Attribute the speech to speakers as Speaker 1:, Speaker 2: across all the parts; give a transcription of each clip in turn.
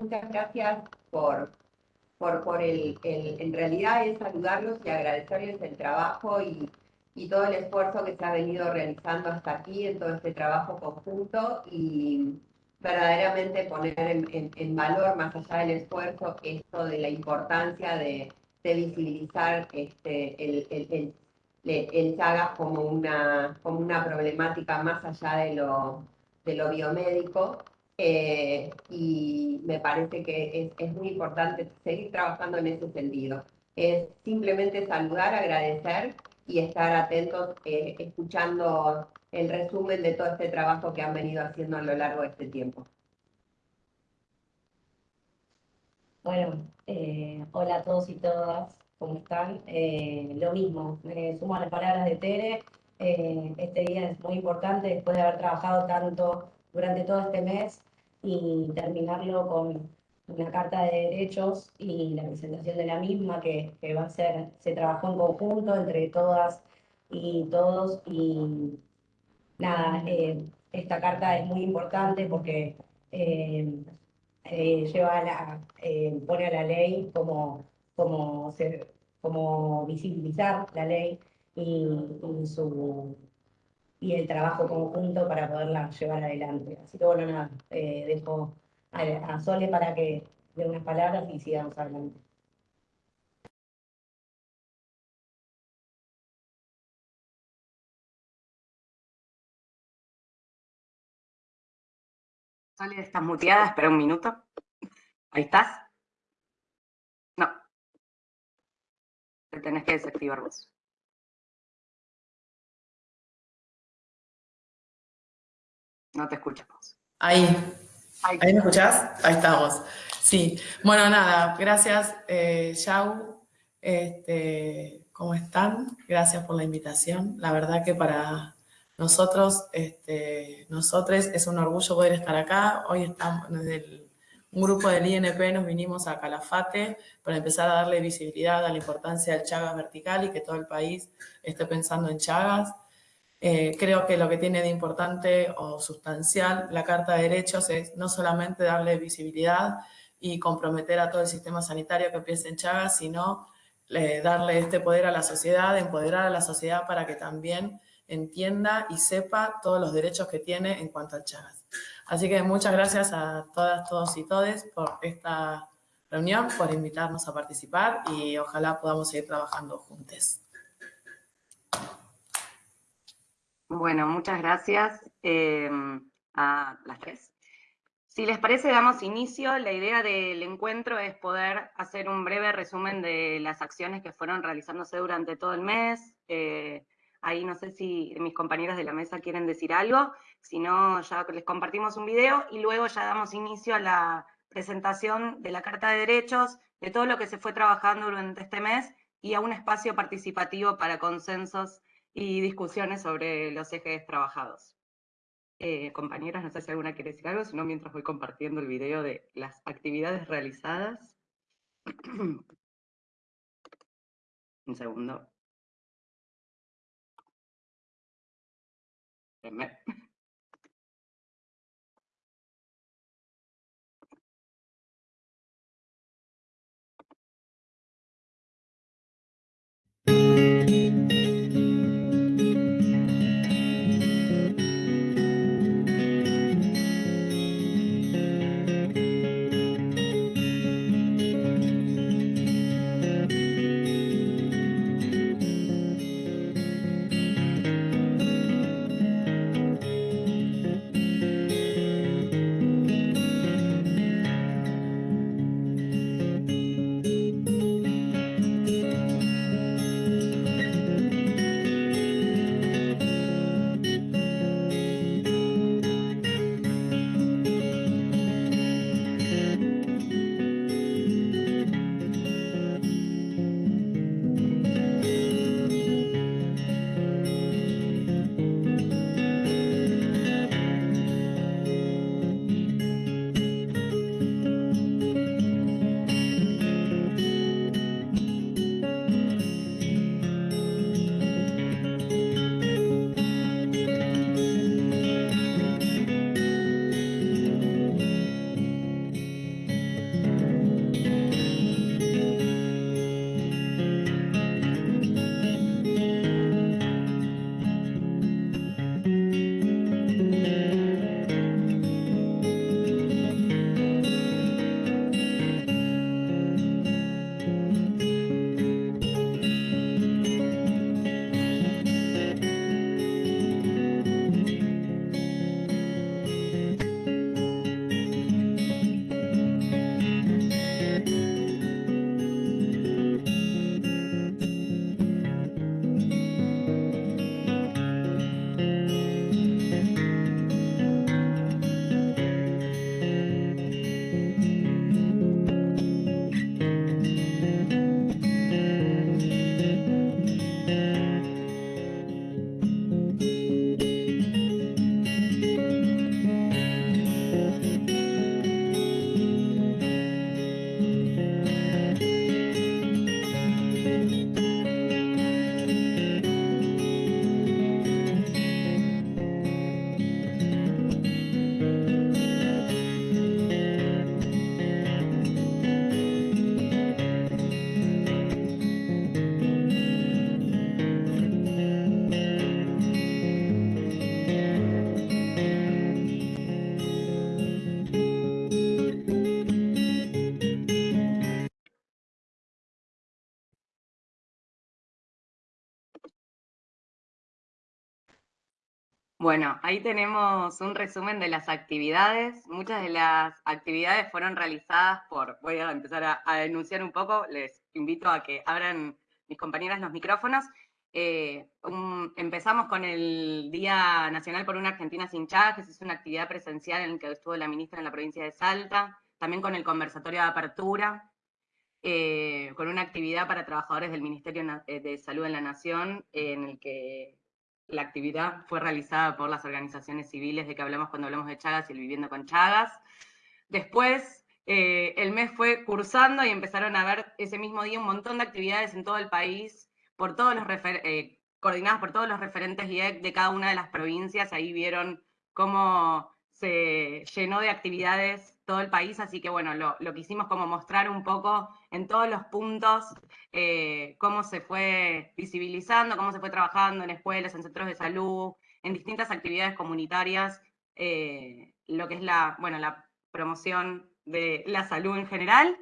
Speaker 1: muchas gracias por, por, por el, el, en realidad es saludarlos y agradecerles el trabajo y, y todo el esfuerzo que se ha venido realizando hasta aquí en todo este trabajo conjunto y verdaderamente poner en, en, valor, más allá del esfuerzo, esto de la importancia de, de visibilizar este, el, el, el, el como una, como una problemática más allá de lo, de lo biomédico. Eh, y me parece que es, es muy importante seguir trabajando en ese sentido. Es simplemente saludar, agradecer y estar atentos eh, escuchando el resumen de todo este trabajo que han venido haciendo a lo largo de este tiempo.
Speaker 2: Bueno, eh, hola a todos y todas, ¿cómo están? Eh, lo mismo, me sumo a las palabras de Tere, este día es muy importante después de haber trabajado tanto durante todo este mes y terminarlo con una carta de derechos y la presentación de la misma que, que, va a ser, se trabajó en conjunto entre todas y todos. Y nada, eh, esta carta es muy importante porque eh, eh, lleva la, pone a la ley como, como, como visibilizar la ley y, y, su, y el trabajo conjunto para poderla llevar adelante. Así que bueno, nada, dejo a, Sole para que dé unas palabras y sigamos adelante.
Speaker 3: Sole, estás muteada, espera un minuto. ¿Ahí estás? No. Te tenés que desactivar vos. No te escuchamos.
Speaker 4: Ahí. ¿Ahí me escuchás? Ahí estamos. Sí. Bueno, nada, gracias, eh, Yau. Este, ¿Cómo están? Gracias por la invitación. La verdad que para nosotros, este, nosotros es un orgullo poder estar acá. Hoy estamos desde un grupo del INP, nos vinimos a Calafate para empezar a darle visibilidad a la importancia del Chagas vertical y que todo el país esté pensando en Chagas. Eh, creo que lo que tiene de importante o sustancial la Carta de Derechos es no solamente darle visibilidad y comprometer a todo el sistema sanitario que piense en Chagas, sino eh, darle este poder a la sociedad, empoderar a la sociedad para que también entienda y sepa todos los derechos que tiene en cuanto al Chagas. Así que muchas gracias a todas, todos y todes por esta reunión, por invitarnos a participar y ojalá podamos seguir trabajando juntos.
Speaker 3: Bueno, muchas gracias eh, a las tres. Si les parece, damos inicio. La idea del encuentro es poder hacer un breve resumen de las acciones que fueron realizándose durante todo el mes. Eh, ahí no sé si mis compañeros de la mesa quieren decir algo. Si no, ya les compartimos un video y luego ya damos inicio a la presentación de la Carta de Derechos, de todo lo que se fue trabajando durante este mes y a un espacio participativo para consensos y discusiones sobre los ejes trabajados. Eh, compañeras, no sé si alguna quiere decir algo, sino mientras voy compartiendo el video de las actividades realizadas. Un segundo. Bueno, ahí tenemos un resumen de las actividades. Muchas de las actividades fueron realizadas por, voy a empezar a, a denunciar un poco, les invito a que abran mis compañeras los micrófonos. Eh, empezamos con el Día Nacional por una Argentina sin Chagas, es una actividad presencial en la que estuvo la ministra en la provincia de Salta, también con el conversatorio de apertura, eh, con una actividad para trabajadores del Ministerio de Salud en la Nación, en el que la actividad fue realizada por las organizaciones civiles de que hablamos cuando hablamos de Chagas y el Viviendo con Chagas. Después, el mes fue cursando y empezaron a ver ese mismo día un montón de actividades en todo el país por todos los eh, coordinadas por todos los referentes IEC de cada una de las provincias. Ahí vieron cómo se llenó de actividades todo el país, así que bueno, lo, lo quisimos como mostrar un poco en todos los puntos eh, cómo se fue visibilizando, cómo se fue trabajando en escuelas, en centros de salud, en distintas actividades comunitarias, eh, lo que es la, bueno, la promoción de la salud en general.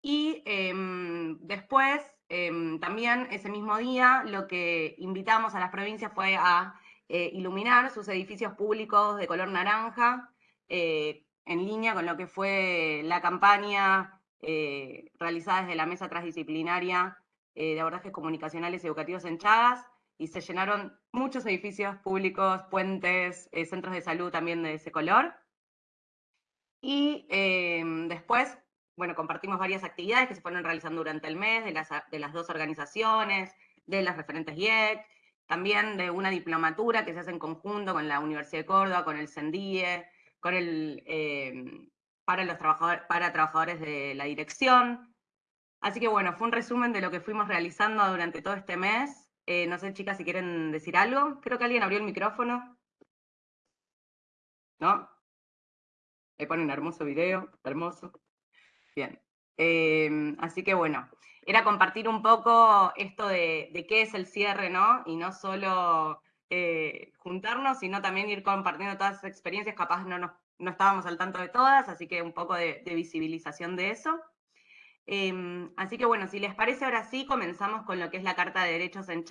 Speaker 3: Y em, después Em, también ese mismo día lo que invitamos a las provincias fue a eh, iluminar sus edificios públicos de color naranja, eh, en línea con lo que fue la campaña eh, realizada desde la Mesa Transdisciplinaria de Abordajes Comunicacionales y Educativos en Chagas, y se llenaron muchos edificios públicos, puentes, centros de salud también de ese color. Y después bueno, compartimos varias actividades que se fueron realizando durante el mes de las, de las dos organizaciones, de las referentes IEC, también de una diplomatura que se hace en conjunto con la Universidad de Córdoba, con el CENDIE, con el, eh, para, los trabajadores, para trabajadores de la dirección. Así que bueno, fue un resumen de lo que fuimos realizando durante todo este mes. Eh, no sé, chicas, si quieren decir algo. Creo que alguien abrió el micrófono. ¿No? Le ponen hermoso video, hermoso. Bien. Em, así que bueno, era compartir un poco esto de, qué es el cierre, ¿no? Y no solo eh, juntarnos, sino también ir compartiendo todas esas experiencias, capaz no, no estábamos al tanto de todas, así que un poco de, visibilización de eso. Em, así que bueno, si les parece, ahora sí comenzamos con lo que es la Carta de Derechos en.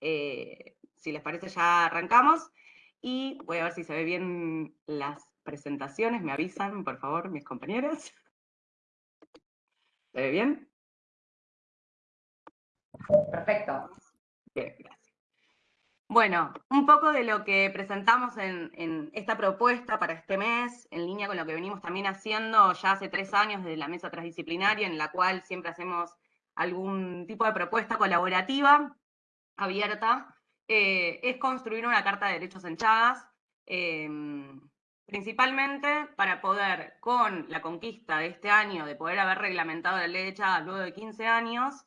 Speaker 3: Eh, si les parece, ya arrancamos. Y voy a ver si se ve bien las presentaciones, me avisan, por favor, mis compañeros. ¿Se ve bien?
Speaker 1: Perfecto.
Speaker 3: Bien, gracias. Bueno, un poco de lo que presentamos en, esta propuesta para este mes, en línea con lo que venimos también haciendo ya hace tres años desde la mesa transdisciplinaria, en la cual siempre hacemos algún tipo de propuesta colaborativa, abierta, eh, es construir una carta de derechos en Chagas, em, Principalmente para poder, con la conquista de este año, de poder haber reglamentado la ley de Chagas luego de 15 años,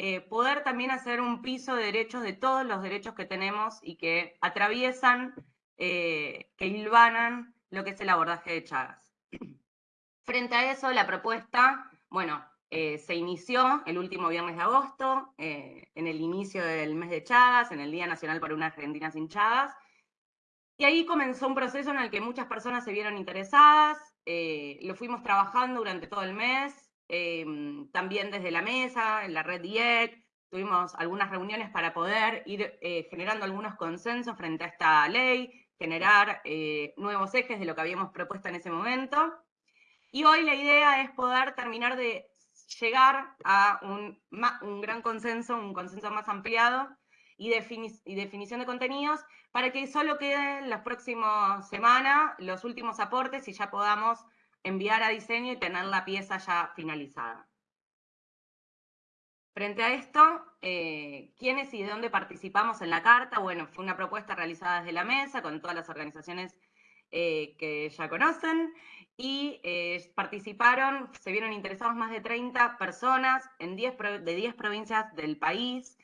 Speaker 3: eh, poder también hacer un piso de derechos de todos los derechos que tenemos y que atraviesan, eh, que hilvanan lo que es el abordaje de Chagas. Frente a eso, la propuesta, bueno, eh, se inició el último viernes de agosto, en el inicio del mes de Chagas, en el Día Nacional para una Argentina sin Chagas, y ahí comenzó un proceso en el que muchas personas se vieron interesadas, lo fuimos trabajando durante todo el mes, em, también desde la mesa, en la red IEC, tuvimos algunas reuniones para poder ir eh, generando algunos consensos frente a esta ley, generar eh, nuevos ejes de lo que habíamos propuesto en ese momento. Y hoy la idea es poder terminar de llegar a un, un gran consenso, un consenso más ampliado, y, y definición de contenidos para que solo queden las próximas semanas los últimos aportes y ya podamos enviar a diseño y tener la pieza ya finalizada. Frente a esto, eh, ¿quiénes y de dónde participamos en la carta? Bueno, fue una propuesta realizada desde la mesa con todas las organizaciones eh, que ya conocen y eh, participaron, se vieron interesados más de 30 personas en 10 de 10 provincias del país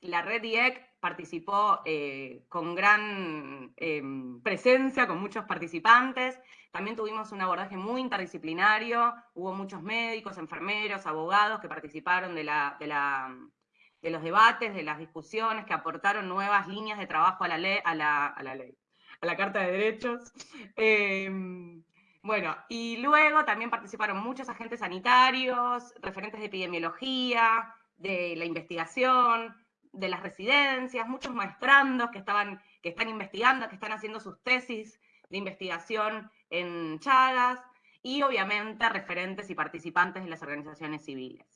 Speaker 3: la red IEC participó eh, con gran em, presencia, con muchos participantes. También tuvimos un abordaje muy interdisciplinario, hubo muchos médicos, enfermeros, abogados que participaron de, la, de, los debates, de las discusiones, que aportaron nuevas líneas de trabajo a la ley, a la, ley, a la Carta de Derechos. Em, bueno, y luego también participaron muchos agentes sanitarios, referentes de epidemiología, de la investigación, de las residencias, muchos maestrandos que estaban que están investigando, que están haciendo sus tesis de investigación en Chagas y obviamente referentes y participantes de las organizaciones civiles.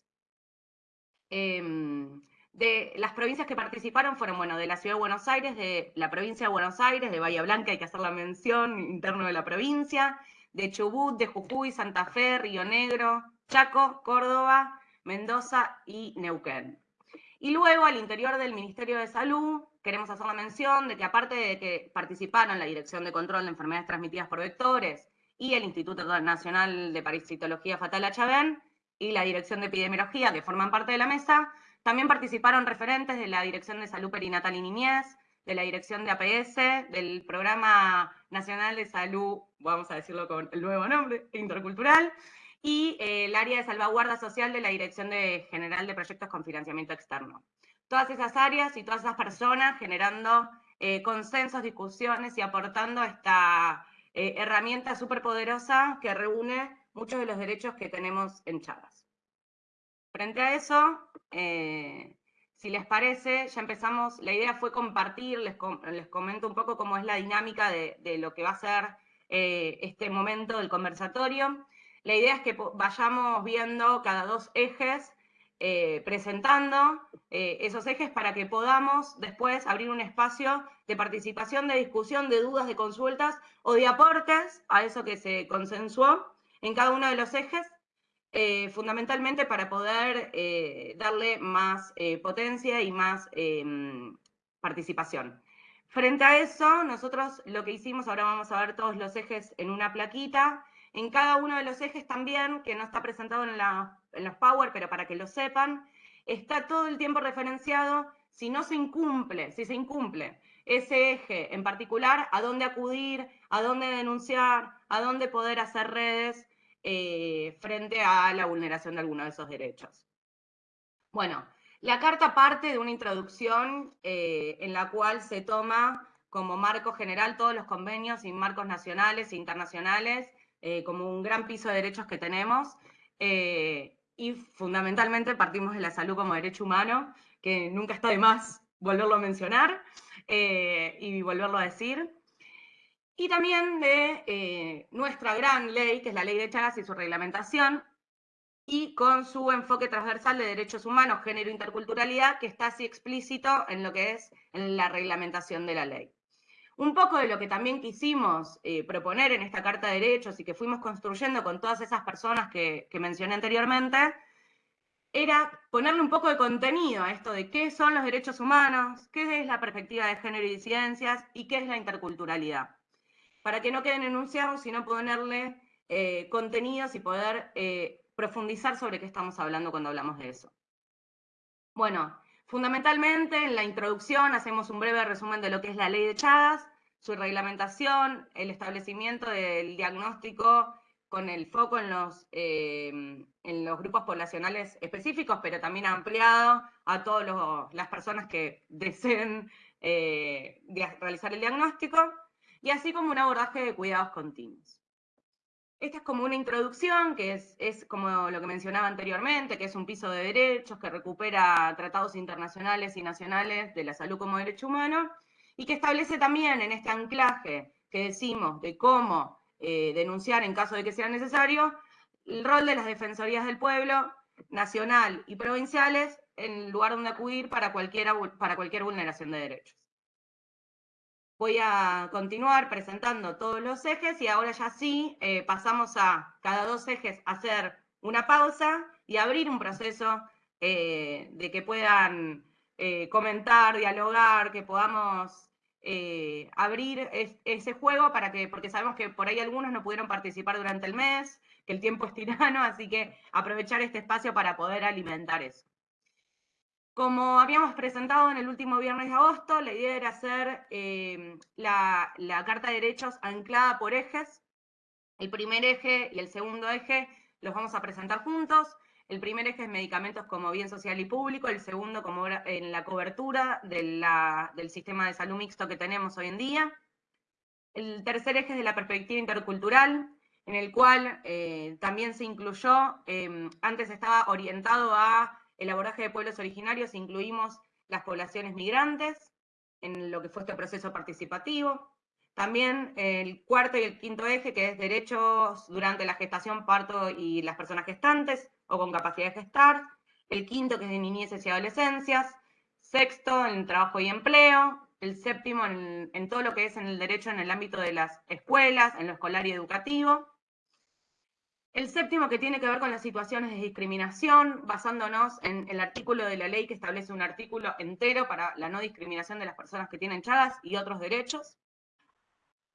Speaker 3: Em, de las provincias que participaron fueron, bueno, de la Ciudad de Buenos Aires, de la provincia de Buenos Aires, de Bahía Blanca, hay que hacer la mención interno de la provincia, de Chubut, de Jujuy, Santa Fe, Río Negro, Chaco, Córdoba, Mendoza y Neuquén. Y luego al interior del Ministerio de Salud queremos hacer la mención de que aparte de que participaron la Dirección de Control de Enfermedades Transmitidas por Vectores y el Instituto Nacional de Parasitología Fatal HB y la Dirección de Epidemiología, que forman parte de la mesa, también participaron referentes de la Dirección de Salud Perinatal y Niñez, de la Dirección de APS, del Programa Nacional de Salud, vamos a decirlo con el nuevo nombre, intercultural, y eh, el área de salvaguarda social de la Dirección de General de Proyectos con Financiamiento Externo. Todas esas áreas y todas esas personas generando eh, consensos, discusiones y aportando esta eh, herramienta súper poderosa que reúne muchos de los derechos que tenemos en Chagas. Frente a eso, si les parece, ya empezamos, la idea fue compartir, les, les comento un poco cómo es la dinámica de, de lo que va a ser este momento del conversatorio. La idea es que vayamos viendo cada dos ejes, eh, presentando eh, esos ejes para que podamos después abrir un espacio de participación, de discusión, de dudas, de consultas o de aportes a eso que se consensuó en cada uno de los ejes, eh, fundamentalmente para poder darle más potencia y más em, participación. Frente a eso, nosotros lo que hicimos, ahora vamos a ver todos los ejes en una plaquita, en cada uno de los ejes también, que no está presentado en, los Power, pero para que lo sepan, está todo el tiempo referenciado si no se incumple, si se incumple ese eje en particular, a dónde acudir, a dónde denunciar, a dónde poder hacer redes eh, frente a la vulneración de alguno de esos derechos. Bueno, la carta parte de una introducción eh, en la cual se toma como marco general todos los convenios y marcos nacionales e internacionales eh, como un gran piso de derechos que tenemos. Eh, y fundamentalmente partimos de la salud como derecho humano, que nunca está de más volverlo a mencionar eh, y volverlo a decir. Y también de nuestra gran ley, que es la ley de Chagas y su reglamentación, y con su enfoque transversal de derechos humanos, género e interculturalidad, que está así explícito en lo que es en la reglamentación de la ley. Un poco de lo que también quisimos eh, proponer en esta Carta de Derechos y que fuimos construyendo con todas esas personas que, mencioné anteriormente, era ponerle un poco de contenido a esto de qué son los derechos humanos, qué es la perspectiva de género y disidencias y qué es la interculturalidad. Para que no queden enunciados, sino ponerle eh, contenidos y poder eh, profundizar sobre qué estamos hablando cuando hablamos de eso. Bueno, Fundamentalmente, en la introducción hacemos un breve resumen de lo que es la ley de Chagas, su reglamentación, el establecimiento del diagnóstico con el foco en los, eh, en los grupos poblacionales específicos, pero también ampliado a todas las personas que deseen eh, realizar el diagnóstico, y así como un abordaje de cuidados continuos. Esta es como una introducción, que es, como lo que mencionaba anteriormente, que es un piso de derechos que recupera tratados internacionales y nacionales de la salud como derecho humano, y que establece también en este anclaje que decimos de cómo eh, denunciar en caso de que sea necesario, el rol de las defensorías del pueblo, nacional y provinciales, en lugar donde acudir para, para cualquier vulneración de derechos. Voy a continuar presentando todos los ejes y ahora ya sí eh, pasamos a cada dos ejes hacer una pausa y abrir un proceso eh, de que puedan eh, comentar, dialogar, que podamos abrir ese juego para que, porque sabemos que por ahí algunos no pudieron participar durante el mes, que el tiempo es tirano, así que aprovechar este espacio para poder alimentar eso. Como habíamos presentado en el último viernes de agosto, la idea era hacer eh, la, Carta de Derechos anclada por ejes. El primer eje y el segundo eje los vamos a presentar juntos. El primer eje es medicamentos como bien social y público, el segundo como en la cobertura del sistema de salud mixto que tenemos hoy en día. El tercer eje es de la perspectiva intercultural, en el cual eh, también se incluyó, eh, antes estaba orientado a el abordaje de pueblos originarios incluimos las poblaciones migrantes, en lo que fue este proceso participativo. También el cuarto y el quinto eje, que es derechos durante la gestación, parto y las personas gestantes o con capacidad de gestar. El quinto, que es de niñeces y adolescencias. Sexto, en trabajo y empleo. El séptimo, en, en todo lo que es en el derecho en el ámbito de las escuelas, en lo escolar y educativo. El séptimo que tiene que ver con las situaciones de discriminación, basándonos en el artículo de la ley que establece un artículo entero para la no discriminación de las personas que tienen chagas y otros derechos.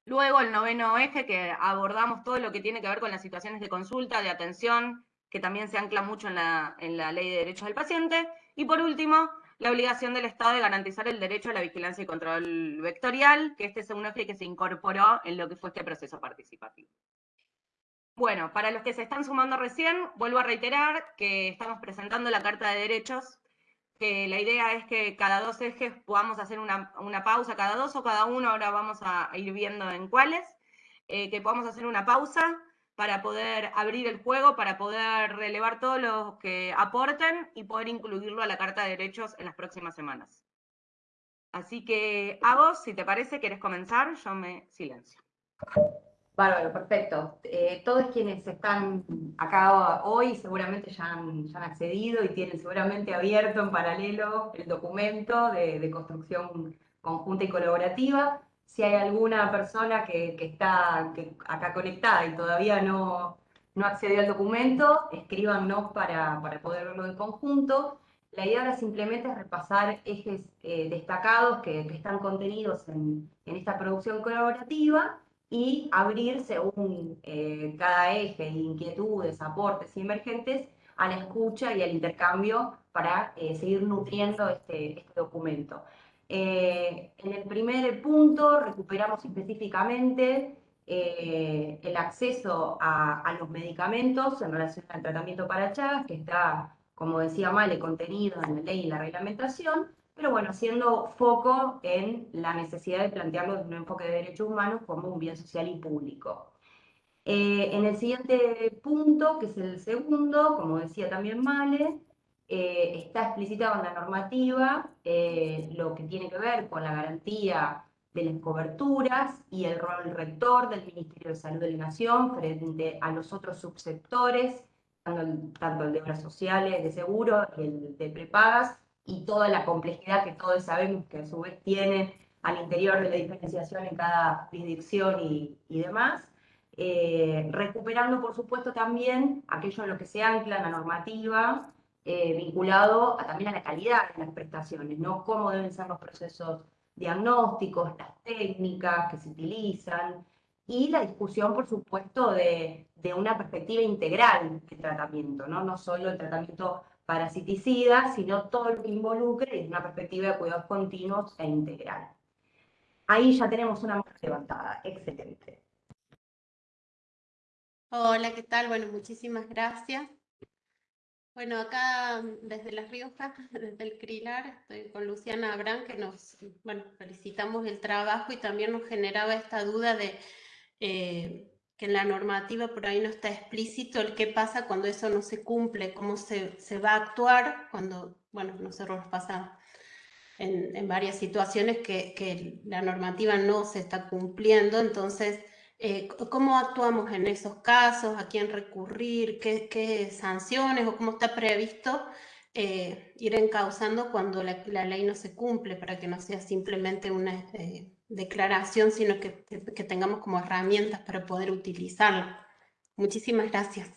Speaker 3: Luego el noveno eje, que abordamos todo lo que tiene que ver con las situaciones de consulta, de atención, que también se ancla mucho en la, en la ley de derechos del paciente. Y por último, la obligación del Estado de garantizar el derecho a la vigilancia y control vectorial, que este es un eje que se incorporó en lo que fue este proceso participativo. Bueno, para los que se están sumando recién, vuelvo a reiterar que estamos presentando la Carta de Derechos, que la idea es que cada dos ejes podamos hacer una, pausa, cada dos o cada uno, ahora vamos a ir viendo en cuáles, eh, que podamos hacer una pausa para poder abrir el juego, para poder relevar todos los que aporten y poder incluirlo a la Carta de Derechos en las próximas semanas. Así que, a vos, si te parece, quieres comenzar, yo me silencio.
Speaker 5: Bárbaro, perfecto. Eh, todos quienes están acá hoy seguramente ya han, accedido y tienen seguramente abierto en paralelo el documento de, construcción conjunta y colaborativa. Si hay alguna persona que, está acá conectada y todavía no, no accedió al documento, escríbanos para, para poder verlo en conjunto. La idea ahora simplemente es repasar ejes eh, destacados que, están contenidos en, en esta producción colaborativa y abrir según eh, cada eje, inquietudes, aportes y emergentes, a la escucha y al intercambio para eh, seguir nutriendo este, este documento. Eh, en el primer punto recuperamos específicamente el acceso a, a, los medicamentos en relación al tratamiento para Chagas, que está, como decía Male, contenido en la ley y la reglamentación, pero bueno, haciendo foco en la necesidad de plantearlo desde un enfoque de derechos humanos como un bien social y público. Eh, en el siguiente punto, que es el segundo, como decía también Male, eh, está explicitado en la normativa eh, lo que tiene que ver con la garantía de las coberturas y el rol rector del Ministerio de Salud de la Nación frente a los otros subsectores, tanto el, de obras sociales, de seguro y el de prepagas, y toda la complejidad que todos sabemos que a su vez tiene al interior de la diferenciación en cada jurisdicción y, demás, eh, recuperando por supuesto también aquello en lo que se ancla en la normativa, eh, vinculado también a la calidad de las prestaciones, ¿no? Cómo deben ser los procesos diagnósticos, las técnicas que se utilizan, y la discusión, por supuesto, de, de una perspectiva integral de tratamiento, ¿no? No solo el tratamiento parasiticida, sino todo lo que involucre desde una perspectiva de cuidados continuos e integral. Ahí ya tenemos una mano levantada. Excelente.
Speaker 6: Hola, ¿qué tal? Bueno, muchísimas gracias. Bueno, acá desde La Rioja, desde el CRILAR, estoy con Luciana Abrán, que nos, bueno, felicitamos el trabajo y también nos generaba esta duda de eh, que en la normativa por ahí no está explícito el qué pasa cuando eso no se cumple, cómo se, se va a actuar cuando, bueno, nosotros nos pasa en, en varias situaciones que, que, la normativa no se está cumpliendo, entonces, eh, ¿cómo actuamos en esos casos? ¿A quién recurrir? ¿Qué, sanciones o cómo está previsto eh, ir encauzando cuando la, ley no se cumple para que no sea simplemente una... Eh, declaración, sino que, tengamos como herramientas para poder utilizarla. Muchísimas gracias.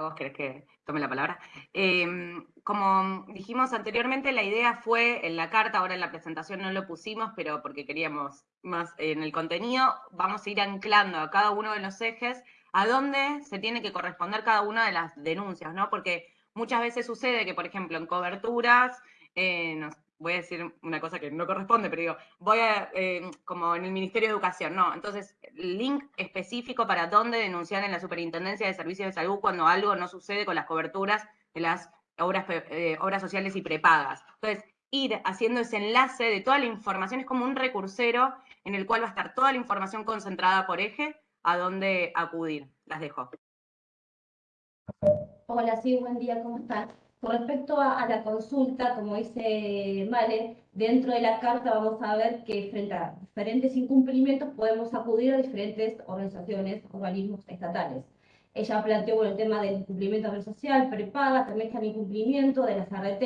Speaker 3: ¿Vos querés que tome la palabra? Em, como dijimos anteriormente, la idea fue en la carta, ahora en la presentación no lo pusimos, pero porque queríamos más en el contenido, vamos a ir anclando a cada uno de los ejes a dónde se tiene que corresponder cada una de las denuncias, ¿no? Porque Muchas veces sucede que, por ejemplo, en coberturas, eh, voy a decir una cosa que no corresponde, pero digo, voy a, eh, como en el Ministerio de Educación, no. Entonces, link específico para dónde denunciar en la Superintendencia de Servicios de Salud cuando algo no sucede con las coberturas de las obras, eh, obras sociales y prepagas. Entonces, ir haciendo ese enlace de toda la información es como un recursero en el cual va a estar toda la información concentrada por eje a dónde acudir. Las dejo.
Speaker 7: Hola, sí, buen día, ¿cómo están? Con respecto a, la consulta, como dice Male, dentro de la carta vamos a ver que frente a diferentes incumplimientos podemos acudir a diferentes organizaciones, organismos estatales. Ella planteó el tema del incumplimiento de social, prepaga, también está el incumplimiento de las ART,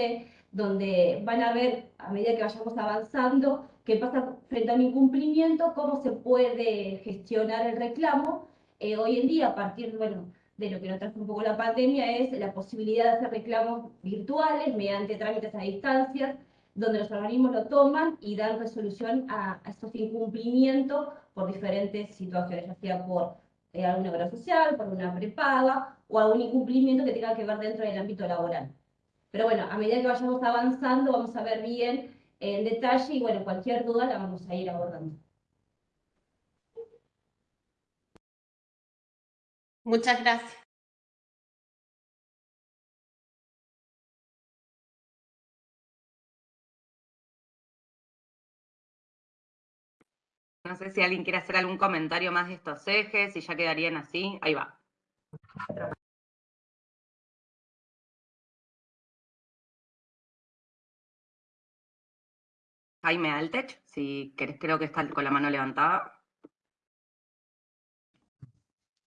Speaker 7: donde van a ver, a medida que vayamos avanzando, qué pasa frente a un incumplimiento, cómo se puede gestionar el reclamo. Eh, hoy en día, a partir bueno, de lo que nos trajo un poco la pandemia, es la posibilidad de hacer reclamos virtuales mediante trámites a distancia, donde los organismos lo toman y dan resolución a, estos incumplimientos por diferentes situaciones, ya sea por eh, alguna obra social, por una prepaga o algún incumplimiento que tenga que ver dentro del ámbito laboral. Pero bueno, a medida que vayamos avanzando, vamos a ver bien en detalle y bueno, cualquier duda la vamos a ir abordando.
Speaker 6: Muchas gracias.
Speaker 3: No sé si alguien quiere hacer algún comentario más de estos ejes, si ya quedarían así. Ahí va. Jaime Altech, si querés, creo que está con la mano levantada.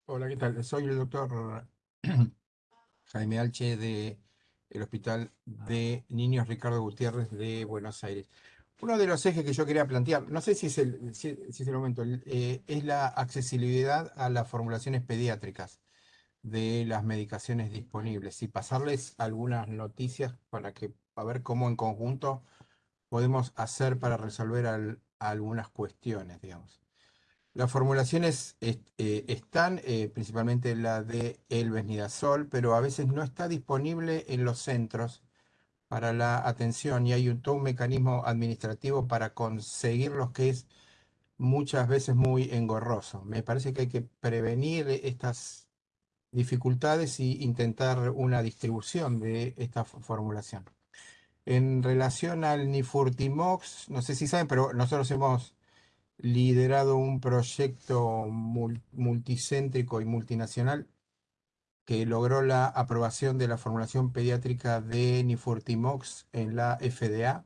Speaker 8: Hola, ¿qué tal? Soy el doctor Jaime Alche de el Hospital de Niños Ricardo Gutiérrez de Buenos Aires. Uno de los ejes que yo quería plantear, no sé si es el, momento, eh, es la accesibilidad a las formulaciones pediátricas de las medicaciones disponibles y pasarles algunas noticias para que a ver cómo en conjunto podemos hacer para resolver algunas cuestiones, digamos. Las formulaciones eh, están, eh, principalmente la de el Besnidazol, pero a veces no está disponible en los centros para la atención y hay un, todo un mecanismo administrativo para conseguirlos que es muchas veces muy engorroso. Me parece que hay que prevenir estas dificultades y intentar una distribución de esta formulación. En relación al Nifurtimox, no sé si saben, pero nosotros hemos liderado un proyecto multicéntrico y multinacional que logró la aprobación de la formulación pediátrica de Nifurtimox en la FDA,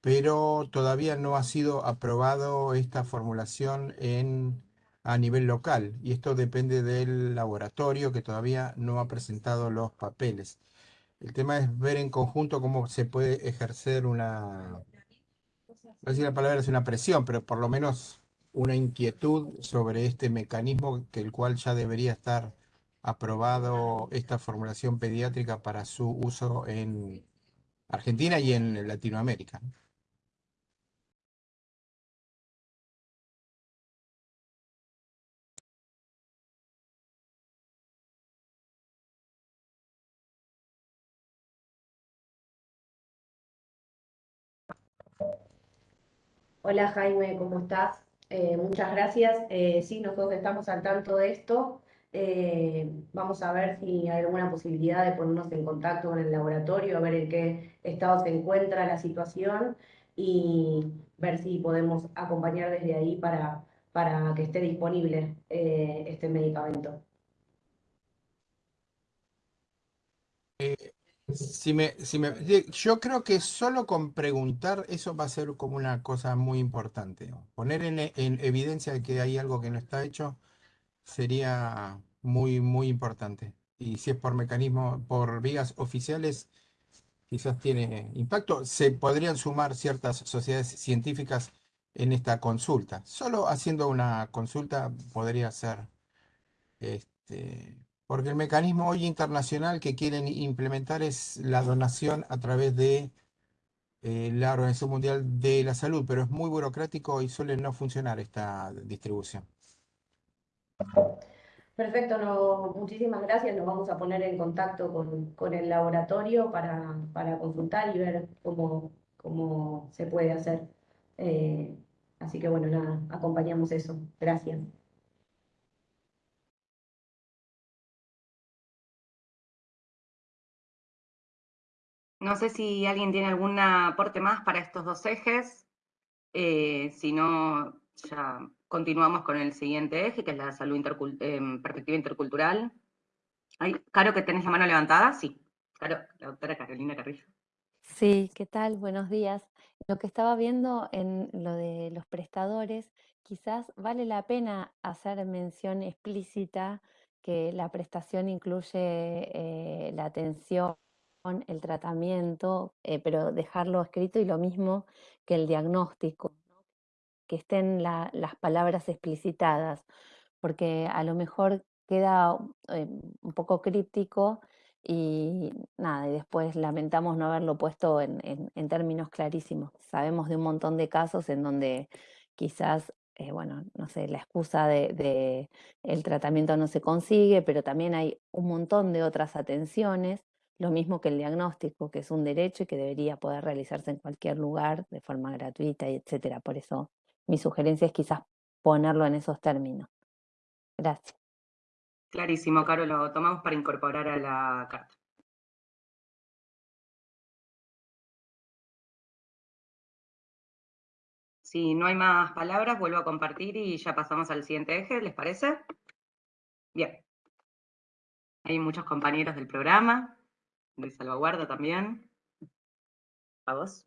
Speaker 8: pero todavía no ha sido aprobado esta formulación en, a nivel local y esto depende del laboratorio que todavía no ha presentado los papeles. El tema es ver en conjunto cómo se puede ejercer una, no si la palabra es una presión, pero por lo menos una inquietud sobre este mecanismo que el cual ya debería estar aprobado esta formulación pediátrica para su uso en Argentina y en Latinoamérica.
Speaker 7: Hola Jaime, ¿cómo estás? Eh, muchas gracias. Eh, sí, nosotros estamos al tanto de esto. Eh, vamos a ver si hay alguna posibilidad de ponernos en contacto con el laboratorio, a ver en qué estado se encuentra la situación y ver si podemos acompañar desde ahí para, para que esté disponible este medicamento.
Speaker 8: Si me, si me, yo creo que solo con preguntar eso va a ser como una cosa muy importante. Poner en, en evidencia que hay algo que no está hecho sería muy, muy importante. Y si es por mecanismo, por vías oficiales, quizás tiene impacto. Se podrían sumar ciertas sociedades científicas en esta consulta. Solo haciendo una consulta podría ser este, porque el mecanismo hoy internacional que quieren implementar es la donación a través de eh, la Organización Mundial de la Salud, pero es muy burocrático y suele no funcionar esta distribución.
Speaker 7: Perfecto, muchísimas gracias. Nos vamos a poner en contacto con, el laboratorio para, consultar y ver cómo, cómo se puede hacer. Eh, así que bueno, nada, acompañamos eso. Gracias.
Speaker 3: No sé si alguien tiene algún aporte más para estos dos ejes. Eh, si no, ya continuamos con el siguiente eje, que es la salud em, perspectiva intercultural. Ay, Caro, que tenés la mano levantada, sí. Caro, la doctora Carolina Carrillo.
Speaker 9: Sí, ¿qué tal? Buenos días. Lo que estaba viendo en lo de los prestadores, quizás vale la pena hacer mención explícita que la prestación incluye eh, la atención, el tratamiento, eh, pero dejarlo escrito y lo mismo que el diagnóstico, que estén las palabras explicitadas, porque a lo mejor queda eh, un poco críptico y nada, y después lamentamos no haberlo puesto en, términos clarísimos. Sabemos de un montón de casos en donde quizás, eh, bueno, no sé, la excusa de, el tratamiento no se consigue, pero también hay un montón de otras atenciones, lo mismo que el diagnóstico, que es un derecho y que debería poder realizarse en cualquier lugar de forma gratuita y etcétera. Por eso mi sugerencia es quizás ponerlo en esos términos. Gracias.
Speaker 3: Clarísimo, Caro, lo tomamos para incorporar a la carta. Si no hay más palabras, vuelvo a compartir y ya pasamos al siguiente eje, ¿les parece? Bien. Hay muchos compañeros del programa, de salvaguarda también. ¿A vos?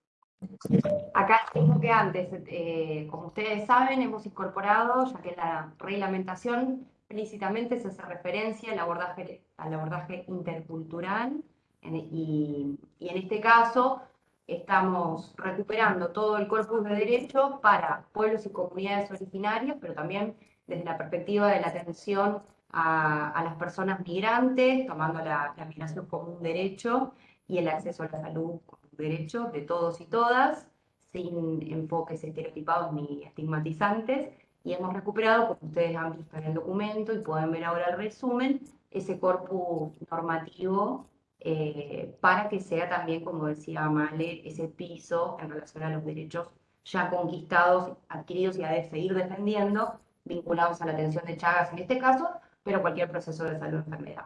Speaker 5: Acá mismo que antes, eh, como ustedes saben, hemos incorporado, ya que la reglamentación explícitamente se hace referencia al abordaje, al abordaje intercultural y, y, en este caso estamos recuperando todo el corpus de derechos para pueblos y comunidades originarias, pero también desde la perspectiva de la atención a, a las personas migrantes, tomando la, la, migración como un derecho y el acceso a la salud como un derecho de todos y todas, sin enfoques estereotipados ni estigmatizantes, y hemos recuperado, como ustedes han visto en el documento y pueden ver ahora el resumen, ese corpus normativo eh, para que sea también, como decía Male, ese piso en relación a los derechos ya conquistados, adquiridos y a de seguir defendiendo, vinculados a la atención de Chagas en este caso, pero cualquier proceso de salud enfermedad.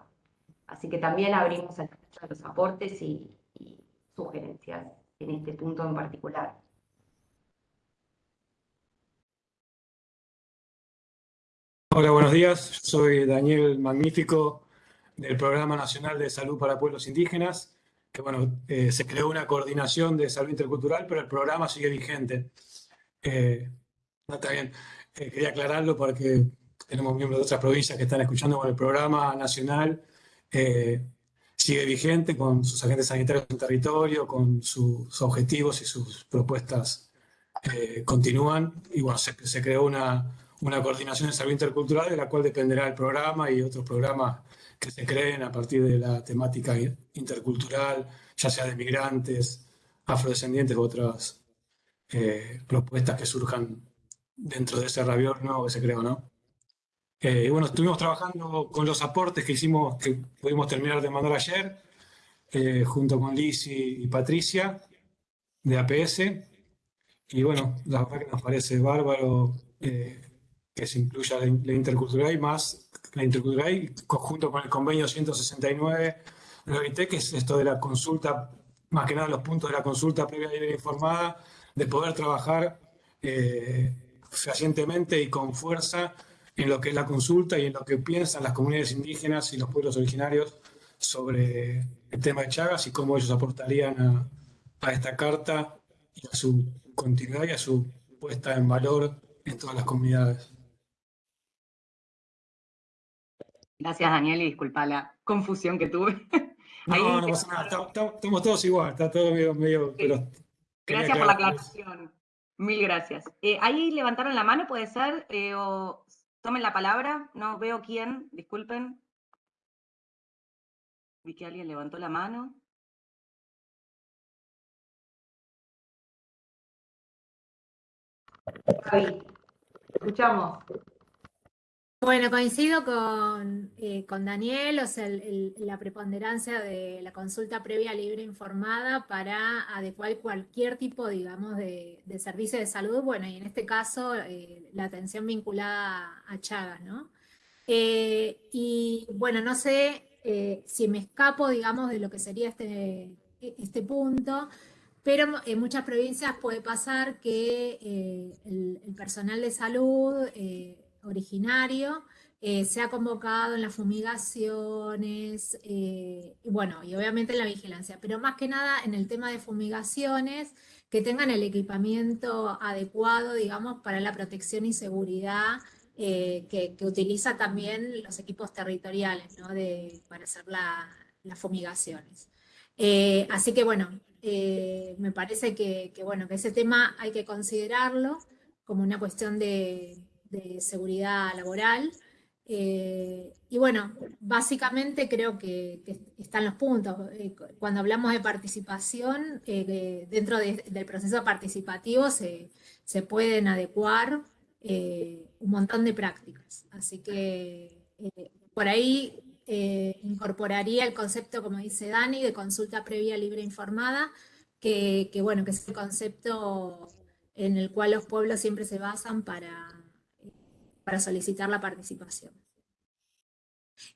Speaker 5: Así que también abrimos el los aportes y sugerencias en este punto en particular.
Speaker 10: Hola, buenos días. Soy Daniel Magnífico del Programa Nacional de Salud para Pueblos Indígenas, que bueno, eh, se creó una coordinación de salud intercultural, pero el programa sigue vigente. Eh, no, está bien. Eh, quería aclararlo porque tenemos miembros de otras provincias que están escuchando con el programa nacional. sigue vigente con sus agentes sanitarios en territorio, con sus objetivos y sus propuestas continúan. Y bueno, se, creó una una coordinación de salud intercultural de la cual dependerá el programa y otros programas que se creen a partir de la temática intercultural, ya sea de migrantes, afrodescendientes u otras eh, propuestas que surjan dentro de ese rabior nuevo que se creó, ¿no? Eh, bueno, estuvimos trabajando con los aportes que hicimos, que pudimos terminar de mandar ayer, eh, junto con Liz y, Patricia, de APS, y bueno, la verdad que nos parece bárbaro que se incluya la, intercultural y más la intercultural conjunto con el convenio 169 de la OIT, que es esto de la consulta, más que nada los puntos de la consulta previa y informada, de poder trabajar eh, fehacientemente y con fuerza en lo que es la consulta y en lo que piensan las comunidades indígenas y los pueblos originarios sobre el tema de Chagas y cómo ellos aportarían a, a esta carta y a su continuidad y a su puesta en valor en todas las comunidades.
Speaker 3: Gracias, Daniel, y disculpa la confusión que tuve.
Speaker 10: No, no pasa nada, estamos todos igual, está todo medio...
Speaker 3: gracias por la aclaración, mil gracias. Eh, ahí levantaron la mano, puede ser, eh, o tomen la palabra, no veo quién, disculpen. Vi que alguien levantó la mano.
Speaker 5: escuchamos.
Speaker 11: Bueno, coincido con, eh, con Daniel, o sea, la preponderancia de la consulta previa libre informada para adecuar cualquier tipo, digamos, de, servicio de salud, bueno, y en este caso eh, la atención vinculada a Chagas, ¿no? Eh, y bueno, no sé si me escapo, digamos, de lo que sería este, este punto, pero en muchas provincias puede pasar que el, personal de salud originario eh, se ha convocado en las fumigaciones, eh, y bueno, y obviamente en la vigilancia, pero más que nada en el tema de fumigaciones, que tengan el equipamiento adecuado, digamos, para la protección y seguridad eh, que, utiliza también los equipos territoriales, ¿no? De, para hacer las fumigaciones. así que bueno, me parece que, bueno, que ese tema hay que considerarlo como una cuestión de, de seguridad laboral, eh, y bueno, básicamente creo que, están los puntos. Eh, cuando hablamos de participación, eh, dentro del proceso participativo se, pueden adecuar un montón de prácticas. Así que por ahí incorporaría el concepto, como dice Dani, de consulta previa libre informada, que bueno, que es el concepto en el cual los pueblos siempre se basan para para solicitar la participación.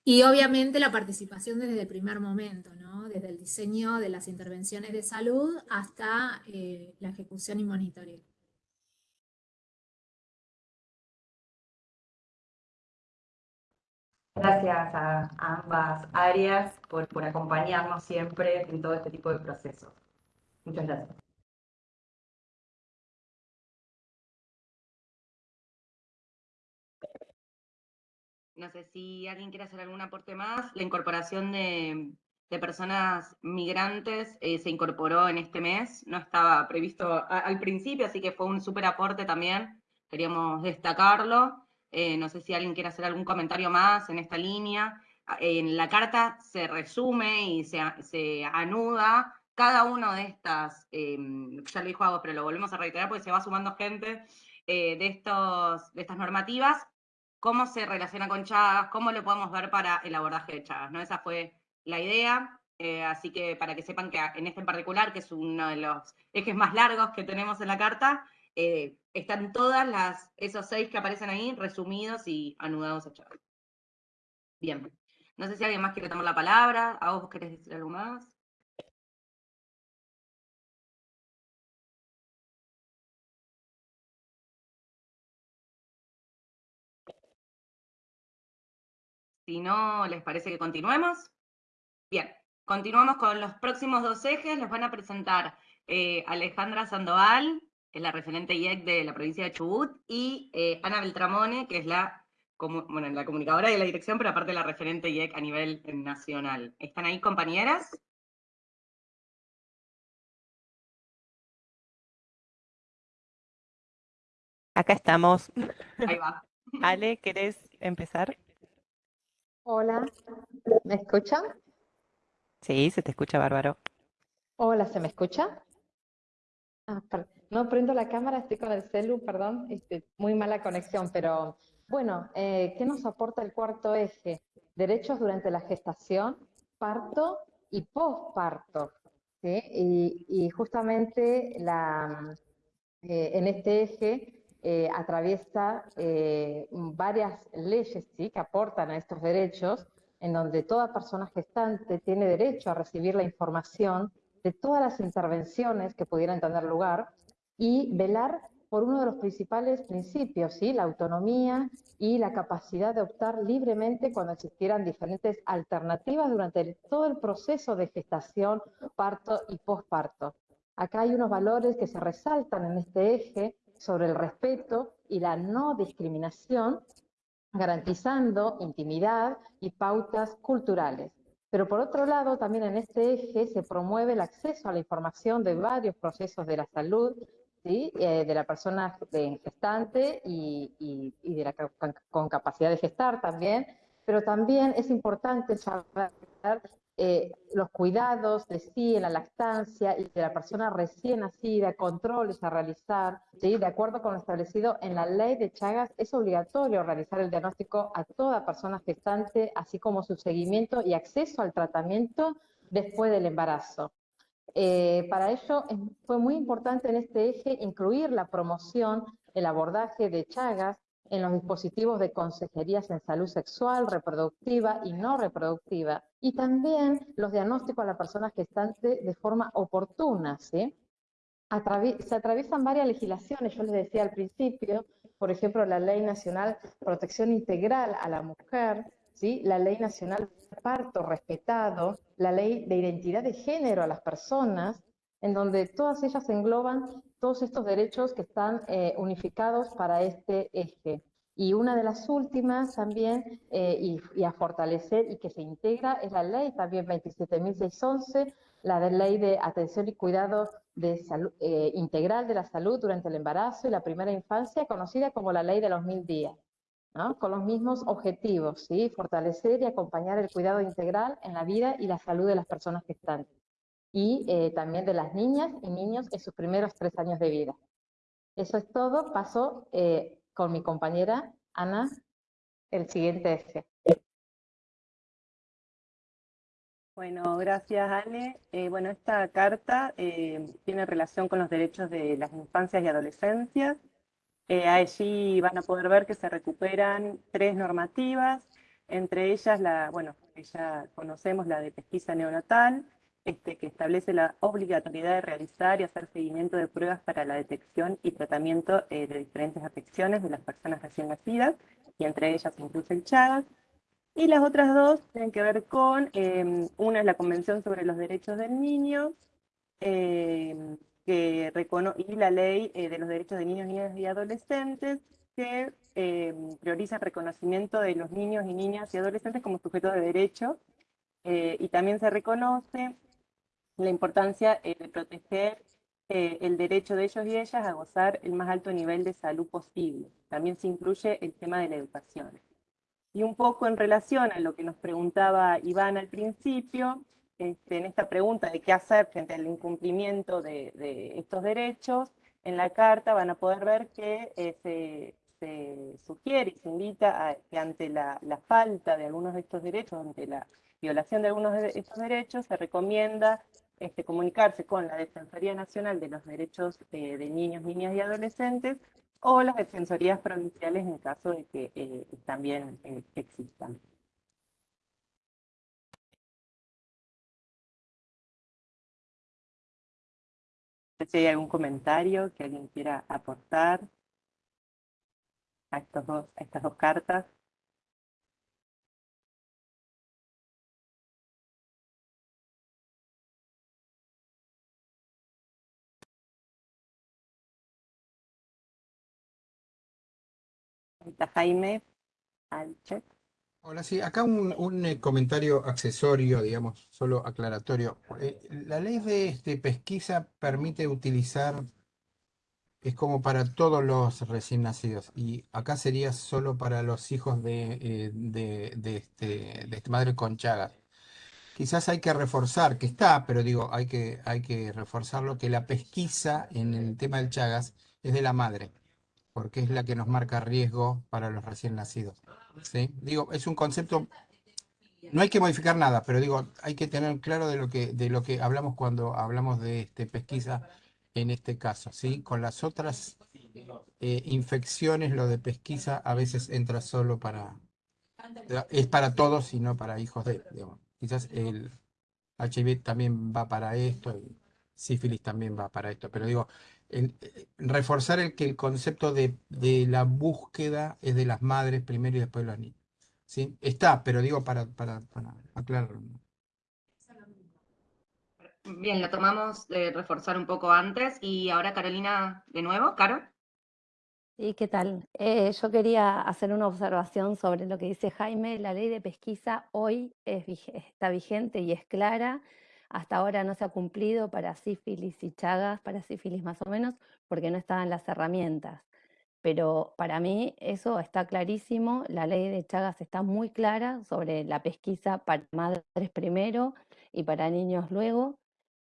Speaker 11: Y obviamente la participación desde el primer momento, ¿no? desde el diseño de las intervenciones de salud hasta eh, la ejecución y monitoreo.
Speaker 3: Gracias a, ambas áreas por, por acompañarnos siempre en todo este tipo de procesos. Muchas gracias. No sé si alguien quiere hacer algún aporte más. La incorporación de, personas migrantes eh, se incorporó en este mes, no estaba previsto al principio, así que fue un súper aporte también, queríamos destacarlo. Eh, no sé si alguien quiere hacer algún comentario más en esta línea. En la carta se resume y se, se anuda cada una de estas, em, ya lo dijo algo, pero lo volvemos a reiterar porque se va sumando gente, eh, de, estos, de estas normativas cómo se relaciona con Chagas, cómo lo podemos ver para el abordaje de Chagas, ¿no? Esa fue la idea, eh, así que para que sepan que en este en particular, que es uno de los ejes más largos que tenemos en la carta, eh, están todas las, esos seis que aparecen ahí resumidos y anudados a Chagas. Bien, no sé si alguien más quiere tomar la palabra, ¿a vos querés decir algo más? Si no, ¿les parece que continuemos? Bien, continuamos con los próximos dos ejes. Los van a presentar eh, Alejandra Sandoval, que es la referente IEC de la provincia de Chubut, y eh, Ana Beltramone, que es la, bueno, la comunicadora de la dirección, pero aparte la referente IEC a nivel nacional. ¿Están ahí compañeras?
Speaker 12: Acá estamos.
Speaker 3: Ahí va.
Speaker 12: Ale, ¿querés empezar?
Speaker 13: Hola, ¿me escuchan?
Speaker 12: Sí, se te escucha bárbaro.
Speaker 13: Hola, ¿se me escucha? Ah, no prendo la cámara, estoy con el celu, perdón, este, muy mala conexión, pero bueno, eh, ¿qué nos aporta el cuarto eje? Derechos durante la gestación, parto y posparto. ¿sí? Y, justamente la, eh, en este eje eh, atraviesa eh, varias leyes ¿sí? que aportan a estos derechos, en donde toda persona gestante tiene derecho a recibir la información de todas las intervenciones que pudieran tener lugar y velar por uno de los principales principios, ¿sí? la autonomía y la capacidad de optar libremente cuando existieran diferentes alternativas durante todo el proceso de gestación, parto y posparto. Acá hay unos valores que se resaltan en este eje, sobre el respeto y la no discriminación, garantizando intimidad y pautas culturales. Pero por otro lado, también en este eje se promueve el acceso a la información de varios procesos de la salud, ¿sí? Eh, de la persona gestante y, de la con capacidad de gestar también, pero también es importante saber eh, los cuidados de sí en la lactancia y de la persona recién nacida, controles a realizar, ¿sí? de acuerdo con lo establecido en la ley de Chagas, es obligatorio realizar el diagnóstico a toda persona gestante, así como su seguimiento y acceso al tratamiento después del embarazo. Eh, para ello fue muy importante en este eje incluir la promoción, el abordaje de Chagas en los dispositivos de consejerías en salud sexual, reproductiva y no reproductiva, y también los diagnósticos a la persona gestante de forma oportuna. ¿sí? se atraviesan varias legislaciones, yo les decía al principio, por ejemplo, la Ley Nacional Protección Integral a la Mujer, ¿sí? la Ley Nacional Parto Respetado, la Ley de Identidad de Género a las personas, en donde todas ellas engloban todos estos derechos que están eh, unificados para este eje. Y una de las últimas también, eh, y, a fortalecer y que se integra, es la ley también 27.611, la de ley de atención y cuidado eh, integral de la salud durante el embarazo y la primera infancia, conocida como la ley de los mil días, con los mismos objetivos, ¿sí? fortalecer y acompañar el cuidado integral en la vida y la salud de las personas que están y eh, también de las niñas y niños en sus primeros tres años de vida. Eso es todo. Paso eh, con mi compañera Ana el siguiente eje.
Speaker 14: Bueno, gracias Ale. Eh, bueno, esta carta tiene relación con los derechos de las infancias y adolescencias. allí van a poder ver que se recuperan tres normativas, entre ellas la, bueno, ya conocemos la de pesquisa neonatal, este, que establece la obligatoriedad de realizar y hacer seguimiento de pruebas para la detección y tratamiento eh, de diferentes afecciones de las personas recién nacidas, y entre ellas incluye el Chagas. Y las otras dos tienen que ver con, em, una es la Convención sobre los Derechos del Niño, em, que y la Ley eh, de los Derechos de Niños, Niñas y Adolescentes, que em, prioriza el reconocimiento de los niños y niñas y adolescentes como sujetos de derecho, eh, y también se reconoce la importancia eh, de proteger eh, el derecho de ellos y ellas a gozar el más alto nivel de salud posible. También se incluye el tema de la educación. Y un poco en relación a lo que nos preguntaba Iván al principio, este, en esta pregunta de qué hacer frente al incumplimiento de, estos derechos, en la carta van a poder ver que eh, se, sugiere y se invita a que ante la, la, falta de algunos de estos derechos, ante la violación de algunos de estos derechos, se recomienda este, comunicarse con la Defensoría Nacional de los Derechos de Niños, Niñas y Adolescentes o las defensorías provinciales en caso de que eh, también eh, existan. si hay algún comentario que alguien quiera aportar a, estos dos, a estas dos cartas. Jaime
Speaker 8: Hola, sí, acá un, eh, comentario accesorio, digamos, solo aclaratorio. Eh, la ley de este, pesquisa permite utilizar, es como para todos los recién nacidos, y acá sería solo para los hijos de, eh, de, de este madre con Chagas. Quizás hay que reforzar, que está, pero digo, hay que, hay que reforzarlo, que la pesquisa en el tema del Chagas es de la madre porque es la que nos marca riesgo para los recién nacidos. ¿sí? Digo, es un concepto, no hay que modificar nada, pero digo, hay que tener claro de lo que, de lo que hablamos cuando hablamos de este, pesquisa en este caso. ¿sí? Con las otras eh, infecciones, lo de pesquisa a veces entra solo para, es para todos y no para hijos de, quizás el HIV también va para esto, el sífilis también va para esto, pero digo, reforzar el que el concepto de, la búsqueda es de las madres primero y después de los niños. ¿sí? Está, pero digo para, para, aclararlo.
Speaker 3: Bien, lo tomamos de reforzar un poco antes. Y ahora Carolina, de nuevo, Caro.
Speaker 9: ¿Y qué tal? Eh, yo quería hacer una observación sobre lo que dice Jaime. La ley de pesquisa hoy está vigente y es clara hasta ahora no se ha cumplido para sífilis y chagas, para sífilis más o menos, porque no estaban las herramientas. Pero para mí eso está clarísimo, la ley de Chagas está muy clara sobre la pesquisa para madres primero y para niños luego,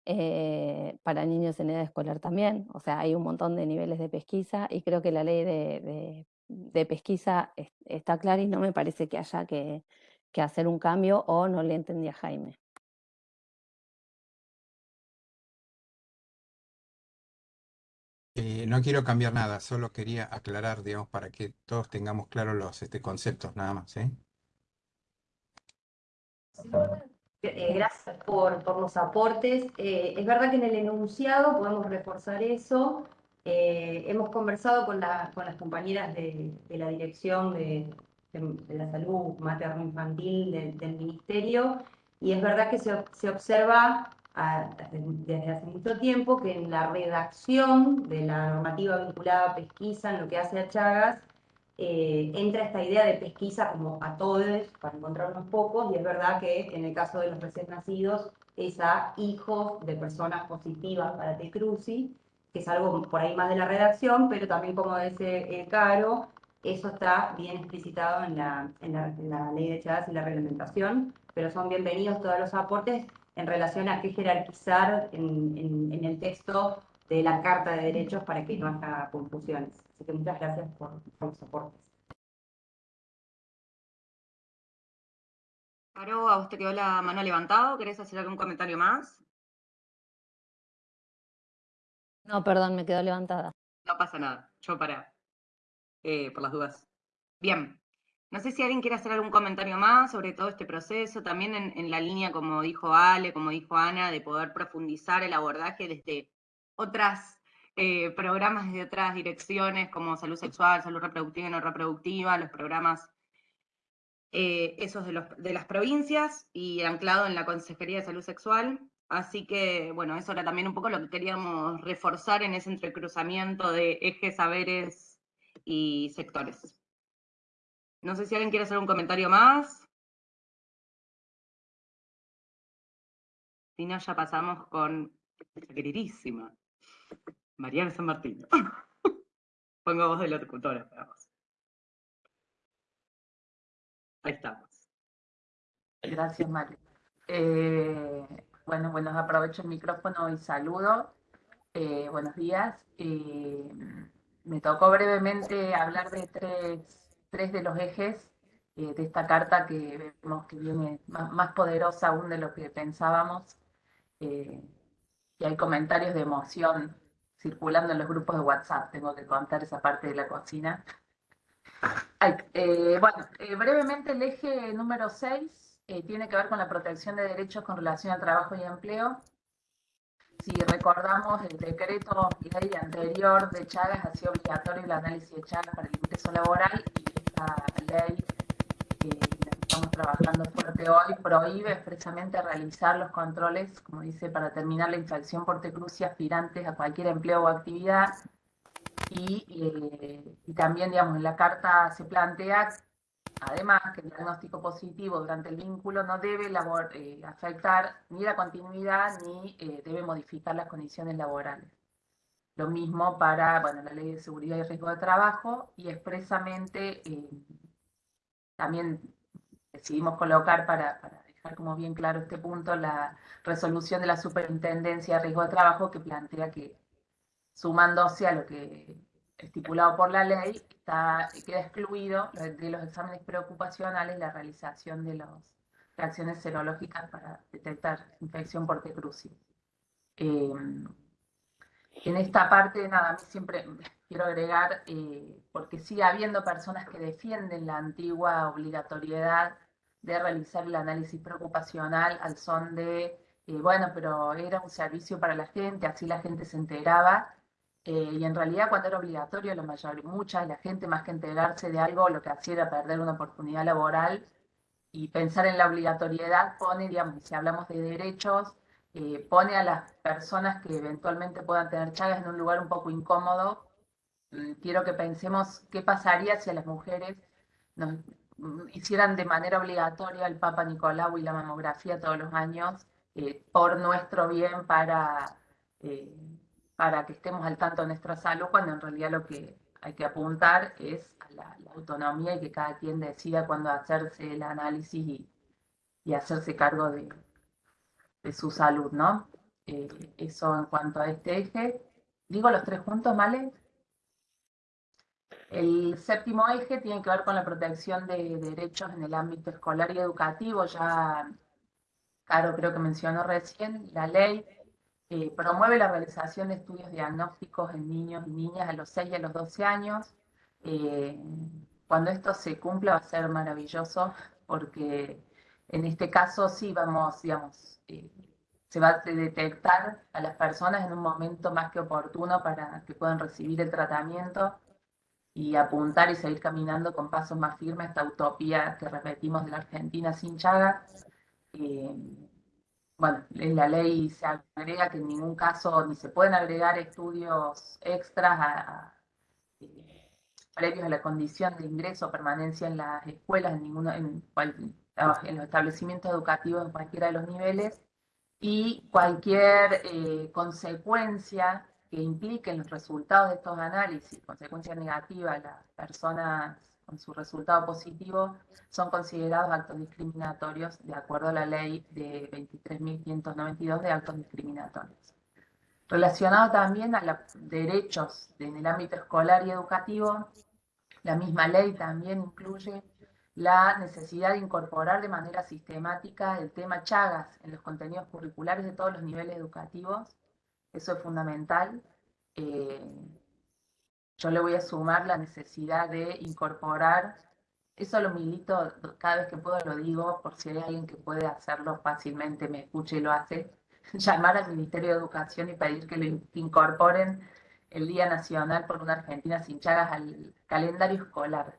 Speaker 9: eh, para niños en edad escolar también, o sea, hay un montón de niveles de pesquisa y creo que la ley de, pesquisa está clara y no me parece que haya que, hacer un cambio o no le entendí a Jaime.
Speaker 8: Eh, no quiero cambiar nada, solo quería aclarar, digamos, para que todos tengamos claros los este, conceptos, nada más. ¿eh?
Speaker 5: Eh, gracias por, los aportes. es verdad que en el enunciado podemos reforzar eso. Hemos conversado con, las compañeras de, la Dirección de, la Salud Materno-Infantil del Ministerio y es verdad que se, observa desde hace mucho tiempo que en la redacción de la normativa vinculada a pesquisa, en lo que hace a Chagas, eh, entra esta idea de pesquisa como a todos para encontrar unos pocos y es verdad que en el caso de los recién nacidos es a hijos de personas positivas para T-Cruci, que es algo por ahí más de la redacción, pero también como dice Caro, eso está bien explicitado en la, en la, ley de Chagas y la reglamentación, pero son bienvenidos todos los aportes en relación a qué jerarquizar en, en el texto de la Carta de Derechos para que no haya confusiones. Así que muchas gracias por, los aportes.
Speaker 3: Caro, a usted quedó la mano levantada. ¿Querés hacer algún comentario más?
Speaker 9: No, perdón, me quedó levantada.
Speaker 3: No pasa nada, yo para, eh, por las dudas. Bien, no sé si alguien quiere hacer algún comentario más sobre todo este proceso, también en, la línea, como dijo Ale, como dijo Ana, de poder profundizar el abordaje desde otras eh, programas de otras direcciones como salud sexual, salud reproductiva y no reproductiva, los programas eh, esos de, de las provincias y anclado en la Consejería de Salud Sexual. Así que, bueno, eso era también un poco lo que queríamos reforzar en ese entrecruzamiento de ejes, saberes y sectores. No sé si alguien quiere hacer un comentario más. Si no, ya pasamos con la queridísima Mariana San Martín. Pongo voz de la locutora, esperamos. Ahí estamos.
Speaker 15: Gracias, María. Eh, bueno, bueno, aprovecho el micrófono y saludo. Eh, buenos días. Eh, me tocó brevemente hablar de tres, de los ejes de esta carta que vemos que viene más, poderosa aún de lo que pensábamos. y hay comentarios de emoción circulando en los grupos de WhatsApp, tengo que contar esa parte de la cocina. Eh, bueno, eh, brevemente el eje número 6 eh, tiene que ver con la protección de derechos con relación al trabajo y empleo. Si recordamos, el decreto ley anterior de Chagas hacía obligatorio el análisis de Chagas para el ingreso laboral y esta ley estamos trabajando fuerte hoy, prohíbe expresamente realizar los controles, como dice, para terminar la infracción por tecrucia aspirantes a cualquier empleo o actividad. Y, eh, también, digamos, en la carta se plantea, además, que el diagnóstico positivo durante el vínculo no debe eh, afectar ni la continuidad ni eh, debe modificar las condiciones laborales. Lo mismo para bueno, la ley de seguridad y riesgo de trabajo y expresamente también decidimos colocar para, dejar como bien claro este punto la resolución de la Superintendencia de Riesgo de Trabajo que plantea que sumándose a lo que estipulado por la ley, está, queda excluido de los exámenes preocupacionales la realización de las reacciones serológicas para detectar infección por. Eh, en esta parte, nada, siempre quiero agregar, eh, porque sigue habiendo personas que defienden la antigua obligatoriedad de realizar el análisis preocupacional al son de, eh, bueno, pero era un servicio para la gente, así la gente se enteraba, eh, y en realidad cuando era obligatorio, la mayor, mucha de la gente, más que enterarse de algo, lo que hacía era perder una oportunidad laboral, y pensar en la obligatoriedad pone, digamos, si hablamos de derechos, eh, pone a las personas que eventualmente puedan tener chagas en un lugar un poco incómodo. Mm, quiero que pensemos qué pasaría si a las mujeres nos mm, hicieran de manera obligatoria el Papa Nicolau y la mamografía todos los años eh, por nuestro bien para, eh, para que estemos al tanto de nuestra salud, cuando en realidad lo que hay que apuntar es a la, autonomía y que cada quien decida cuándo hacerse el análisis y, y hacerse cargo de, de su salud, ¿no? Eh, eso en cuanto a este eje. Digo los tres juntos, ¿vale? El séptimo eje tiene que ver con la protección de derechos en el ámbito escolar y educativo. Ya Caro creo que mencionó recién, la ley eh, promueve la realización de estudios diagnósticos en niños y niñas a los 6 y a los 12 años. Eh, cuando esto se cumpla va a ser maravilloso porque en este caso sí vamos, digamos, eh, se va a detectar a las personas en un momento más que oportuno para que puedan recibir el tratamiento y apuntar y seguir caminando con pasos más firmes esta utopía que repetimos de la Argentina sin Chagas. Eh, bueno, en la ley se agrega que en ningún caso ni se pueden agregar estudios extras a, eh, previos a la condición de ingreso o permanencia en las escuelas, en, ninguno, en, en los establecimientos educativos en cualquiera de los niveles, y cualquier eh, consecuencia que impliquen los resultados de estos análisis, consecuencias negativas, las personas con su resultado positivo, son considerados actos discriminatorios de acuerdo a la ley de 23.592 de actos discriminatorios. Relacionado también a los derechos en el ámbito escolar y educativo, la misma ley también incluye la necesidad de incorporar de manera sistemática el tema Chagas en los contenidos curriculares de todos los niveles educativos, eso es fundamental. Eh, yo le voy a sumar la necesidad de incorporar, eso lo milito, cada vez que puedo lo digo, por si hay alguien que puede hacerlo fácilmente, me escuche y lo hace, llamar al Ministerio de Educación y pedir que lo incorporen el Día Nacional por una Argentina sin Chagas al calendario escolar.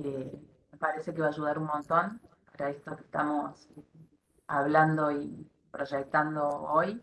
Speaker 15: Eh, parece que va a ayudar un montón para esto que estamos hablando y proyectando hoy.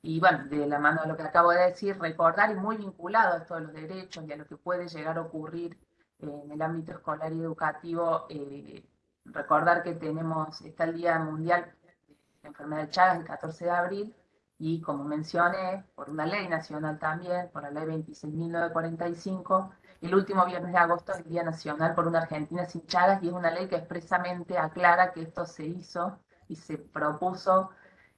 Speaker 15: Y bueno, de la mano de lo que acabo de decir, recordar y muy vinculado a esto los derechos y a lo que puede llegar a ocurrir en el ámbito escolar y educativo, eh, recordar que tenemos, está el Día Mundial de la Enfermedad de Chagas el 14 de abril, y como mencioné, por una ley nacional también, por la ley 26.945, el último viernes de agosto es el Día Nacional por una Argentina sin Chagas, y es una ley que expresamente aclara que esto se hizo y se propuso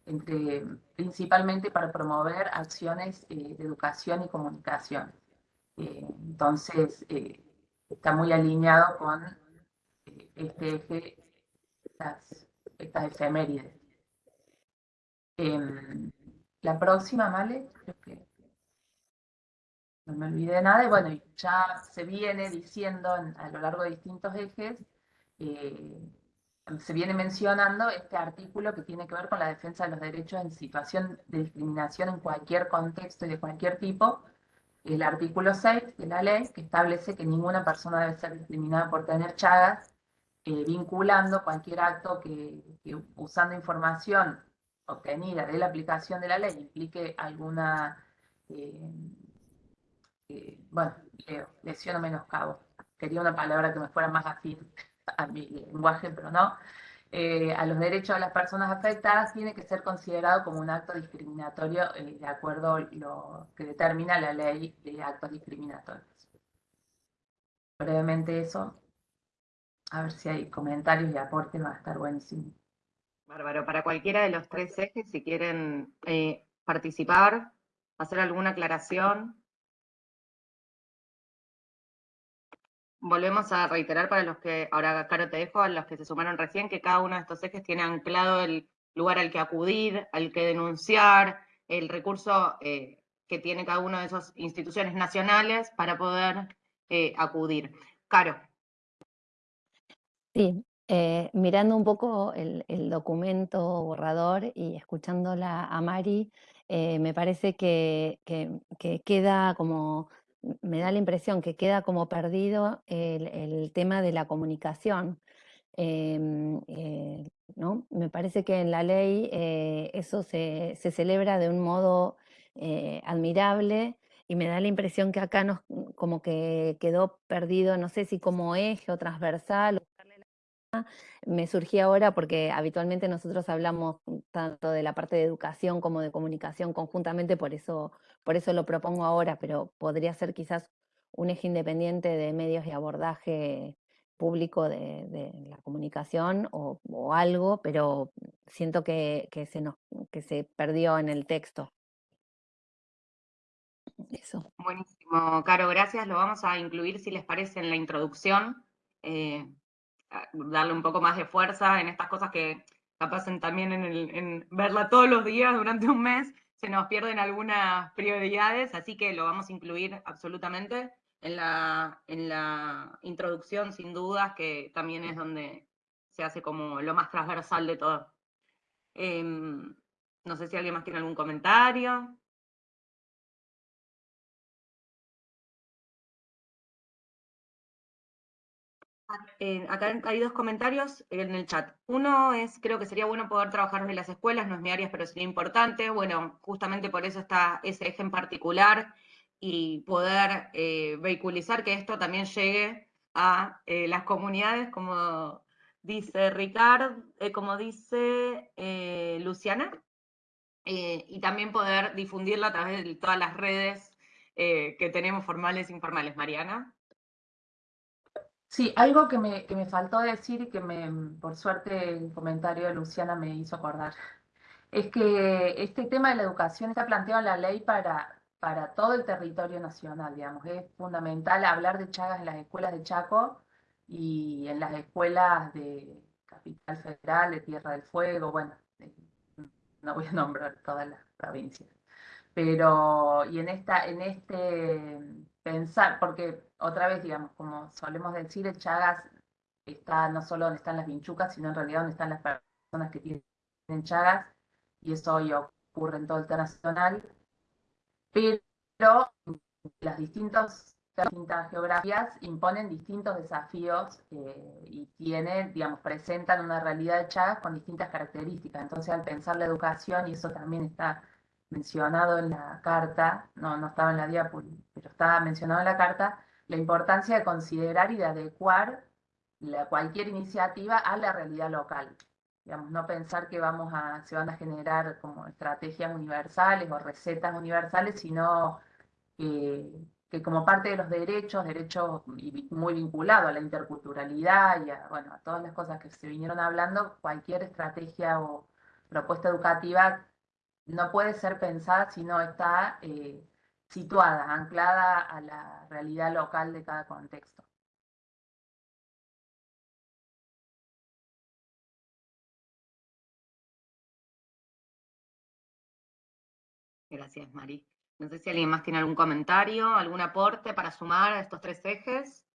Speaker 15: entre, principalmente para promover acciones eh, de educación y comunicación. Eh, entonces, eh, está muy alineado con este eje, estas, estas efemérides. Em, la próxima, ¿vale? Creo que no me olvidé nada. Y bueno, ya se viene diciendo a lo largo de distintos ejes, se viene mencionando este artículo que tiene que ver con la defensa de los derechos en situación de discriminación en cualquier contexto y de cualquier tipo, el artículo 6 de la ley, que establece que ninguna persona debe ser discriminada por tener chagas, eh, vinculando cualquier acto que, usando información obtenida de la aplicación de la ley implique alguna, eh, bueno, lesión o menoscabo. Quería una palabra que me fuera más afín a mi lenguaje, pero no, eh, a los derechos de las personas afectadas tiene que ser considerado como un acto discriminatorio eh, de acuerdo a lo que determina la ley de actos discriminatorios. Brevemente eso, a ver si hay comentarios y aportes, va a estar buenísimo.
Speaker 3: Bárbaro, para cualquiera de los tres ejes, si quieren eh, participar, hacer alguna aclaración, volvemos a reiterar para los que, ahora Caro te dejo, a los que se sumaron recién, que cada uno de estos ejes tiene anclado el lugar al que acudir, al que denunciar, el recurso eh, que tiene cada una de esas instituciones nacionales para poder eh, acudir. Caro.
Speaker 9: Sí, eh, mirando un poco el, documento borrador y escuchándola a Mari, me parece que queda como me da la impresión que queda como perdido el, tema de la comunicación. Em, eh, ¿no? Me parece que en la ley eh, eso se, celebra de un modo eh, admirable y me da la impresión que acá nos, como que quedó perdido, no sé si como eje o transversal me surgía ahora porque habitualmente nosotros hablamos tanto de la parte de educación como de comunicación conjuntamente, por eso, por eso lo propongo ahora, pero podría ser quizás un eje independiente de medios y abordaje público de, la comunicación o, algo, pero siento que, se nos, que se perdió en el texto. Eso.
Speaker 3: Buenísimo, Caro, gracias. Lo vamos a incluir, si les parece, en la introducción. Eh, darle un poco más de fuerza en estas cosas que capaz también en, verla todos los días durante un mes, se nos pierden algunas prioridades, así que lo vamos a incluir absolutamente en la, en la introducción, sin dudas, que también es donde se hace como lo más transversal de todo. Em, No sé si alguien más tiene algún comentario. Acá hay dos comentarios en el chat. Uno es, creo que sería bueno poder trabajar desde las escuelas, no es mi área, pero sería importante. Bueno, justamente por eso está ese eje en particular y poder eh, vehiculizar que esto también llegue a eh, las comunidades, como dice Ricardo, eh, como dice Luciana, y también poder difundirla a través de todas las redes que tenemos formales e informales. Mariana.
Speaker 15: Sí, algo que me, que me faltó decir y que me, por suerte el comentario de Luciana me hizo acordar, es que este tema de la educación está planteado en la ley para, para todo el territorio nacional, digamos. Es fundamental hablar de Chagas en las escuelas de Chaco y en las escuelas de Capital Federal, de Tierra del Fuego, bueno, no voy a nombrar todas las provincias. Pero, y en, esta, en este pensar, porque otra vez, digamos, como solemos decir, el Chagas está no solo donde están las vinchucas, sino en realidad donde están las personas que tienen Chagas, y eso hoy ocurre en todo el nacional, pero las distintas, geografías imponen distintos desafíos eh, y tienen, digamos, presentan una realidad de Chagas con distintas características. Entonces, al pensar la educación, y eso también está mencionado en la carta, no, no estaba en la diapo, pero estaba mencionado en la carta, la importancia de considerar y de adecuar la, cualquier iniciativa a la realidad local. Digamos, no pensar que vamos a, se van a generar como estrategias universales o recetas universales, sino que, como parte de los derechos, derechos muy vinculados a la interculturalidad y a, bueno, a todas las cosas que se vinieron hablando, cualquier estrategia o propuesta educativa no puede ser pensada si no está eh, situada, anclada a la realidad local de cada contexto.
Speaker 3: Gracias, Mari. No sé si alguien más tiene algún comentario, algún aporte para sumar a estos tres ejes,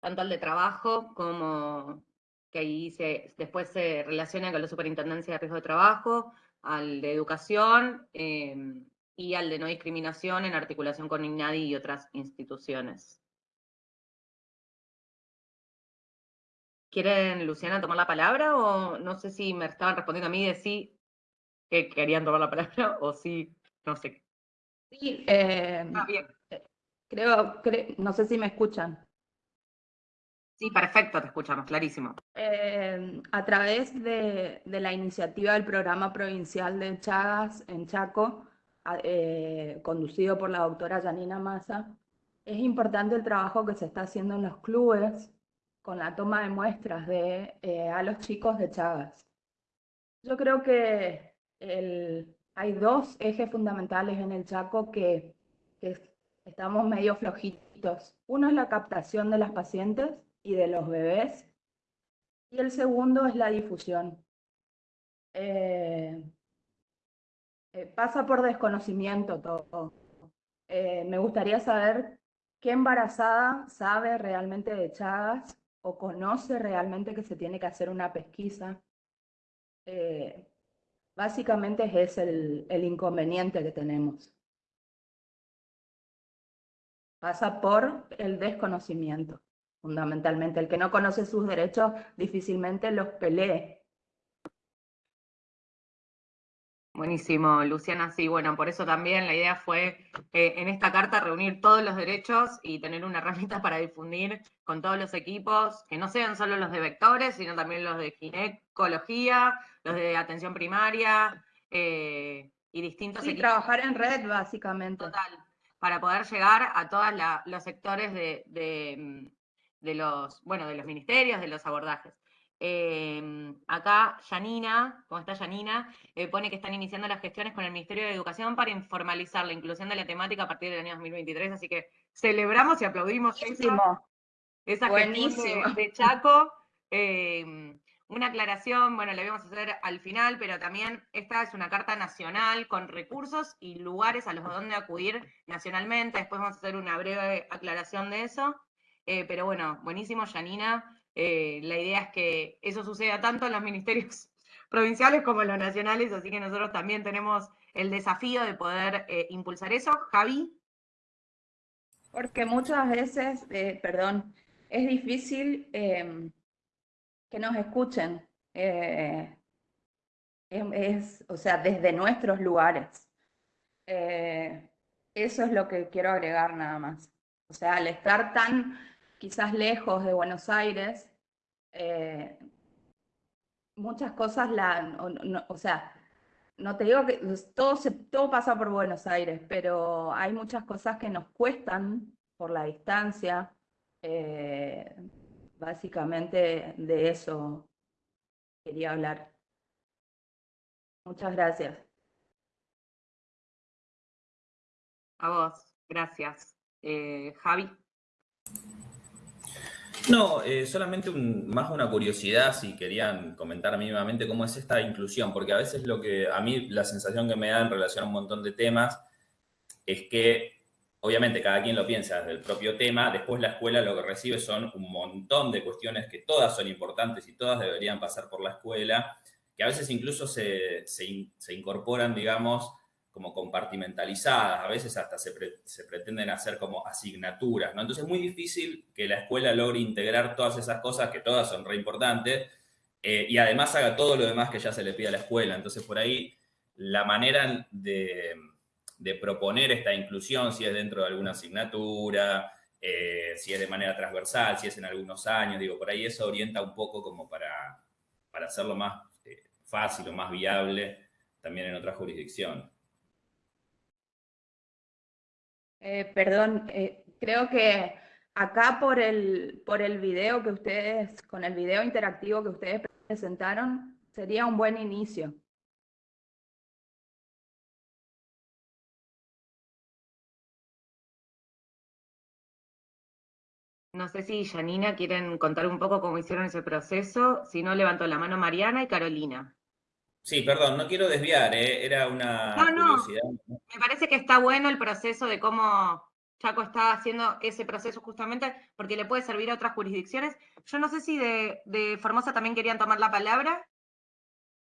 Speaker 3: tanto al de trabajo como que ahí se, después se relaciona con la superintendencia de riesgo de trabajo, al de educación em, y al de no discriminación en articulación con INADI y otras instituciones. ¿Quieren, Luciana, tomar la palabra o no sé si me estaban respondiendo a mí de sí que querían tomar la palabra o sí, no sé.
Speaker 16: Sí, eh, ah, bien. Creo, creo, no sé si me escuchan.
Speaker 3: Sí, perfecto, te escuchamos, clarísimo.
Speaker 16: Eh, a través de, la iniciativa del programa provincial de Chagas en Chaco, eh, conducido por la doctora Janina Massa, es importante el trabajo que se está haciendo en los clubes con la toma de muestras de, eh, a los chicos de Chagas. Yo creo que hay dos ejes fundamentales en el Chaco que, que estamos medio flojitos. Uno es la captación de las pacientes y de los bebés. Y el segundo es la difusión. Eh, eh, pasa por desconocimiento todo. Eh, me gustaría saber qué embarazada sabe realmente de Chagas o conoce realmente que se tiene que hacer una pesquisa. básicamente es el, el inconveniente que tenemos. Pasa por el desconocimiento fundamentalmente. El que no conoce sus derechos difícilmente los pelee.
Speaker 3: Buenísimo, Luciana. Sí, bueno, por eso también la idea fue eh, en esta carta reunir todos los derechos y tener una herramienta para difundir con todos los equipos, que no sean solo los de vectores, sino también los de ginecología, los de atención primaria eh, y distintos
Speaker 16: sí, trabajar en red, básicamente.
Speaker 3: Total, para poder llegar a todos los sectores de, mm, de los, bueno, de los ministerios, de los abordajes. Em, acá Yanina, ¿cómo está Yanina? Eh, pone que están iniciando las gestiones con el Ministerio de Educación para informalizar la inclusión de la temática a partir del año 2023, así que celebramos y aplaudimos esa gestión de, Chaco. Em, una aclaración, bueno, la vamos a hacer al final, pero también esta es una carta nacional con recursos y lugares a los donde acudir nacionalmente. Después vamos a hacer una breve aclaración de eso. Eh, pero bueno, buenísimo, Janina. Eh, la idea es que eso suceda tanto en los ministerios provinciales como los nacionales, así que nosotros también tenemos el desafío de poder eh, impulsar eso. Javi.
Speaker 16: Porque muchas veces, eh, perdón, es difícil em, que nos escuchen. Es, o sea, desde nuestros lugares. eso es lo que quiero agregar nada más. O sea, al estar tan quizás lejos de Buenos Aires, muchas cosas la, o sea, no te digo que todo, se, todo pasa por Buenos Aires, pero hay muchas cosas que nos cuestan por la distancia. Eh, básicamente de eso quería hablar. Muchas gracias.
Speaker 3: A vos, gracias. Eh, Javi.
Speaker 17: No, eh, solamente más una curiosidad, si querían comentar mínimamente cómo es esta inclusión, porque a veces lo que a mí la sensación que me da en relación a un montón de temas es que obviamente cada quien lo piensa desde el propio tema, después la escuela lo que recibe son un montón de cuestiones que todas son importantes y todas deberían pasar por la escuela, que a veces incluso se, se incorporan, digamos, como compartimentalizadas, a veces hasta se, pretenden hacer como asignaturas, ¿no? Entonces es muy difícil que la escuela logre integrar todas esas cosas, que todas son re importantes, eh, y además haga todo lo demás que ya se le pide a la escuela. Entonces por ahí la manera de, proponer esta inclusión, si es dentro de alguna asignatura, eh, si es de manera transversal, si es en algunos años, digo, por ahí eso orienta un poco como para, para hacerlo más eh, fácil o más viable también en otras jurisdicciones.
Speaker 16: Eh, perdón, eh, creo que acá por el, por el video que ustedes, con el video interactivo que ustedes presentaron, sería un buen inicio.
Speaker 3: No sé si Janina quieren contar un poco cómo hicieron ese proceso. Si no, levanto la mano Mariana y Carolina.
Speaker 17: Sí, perdón, no quiero desviar, ¿eh? era una curiosidad.
Speaker 3: Me parece que está bueno el proceso de cómo Chaco está haciendo ese proceso justamente porque le puede servir a otras jurisdicciones. Yo no sé si de, Formosa también querían tomar la palabra.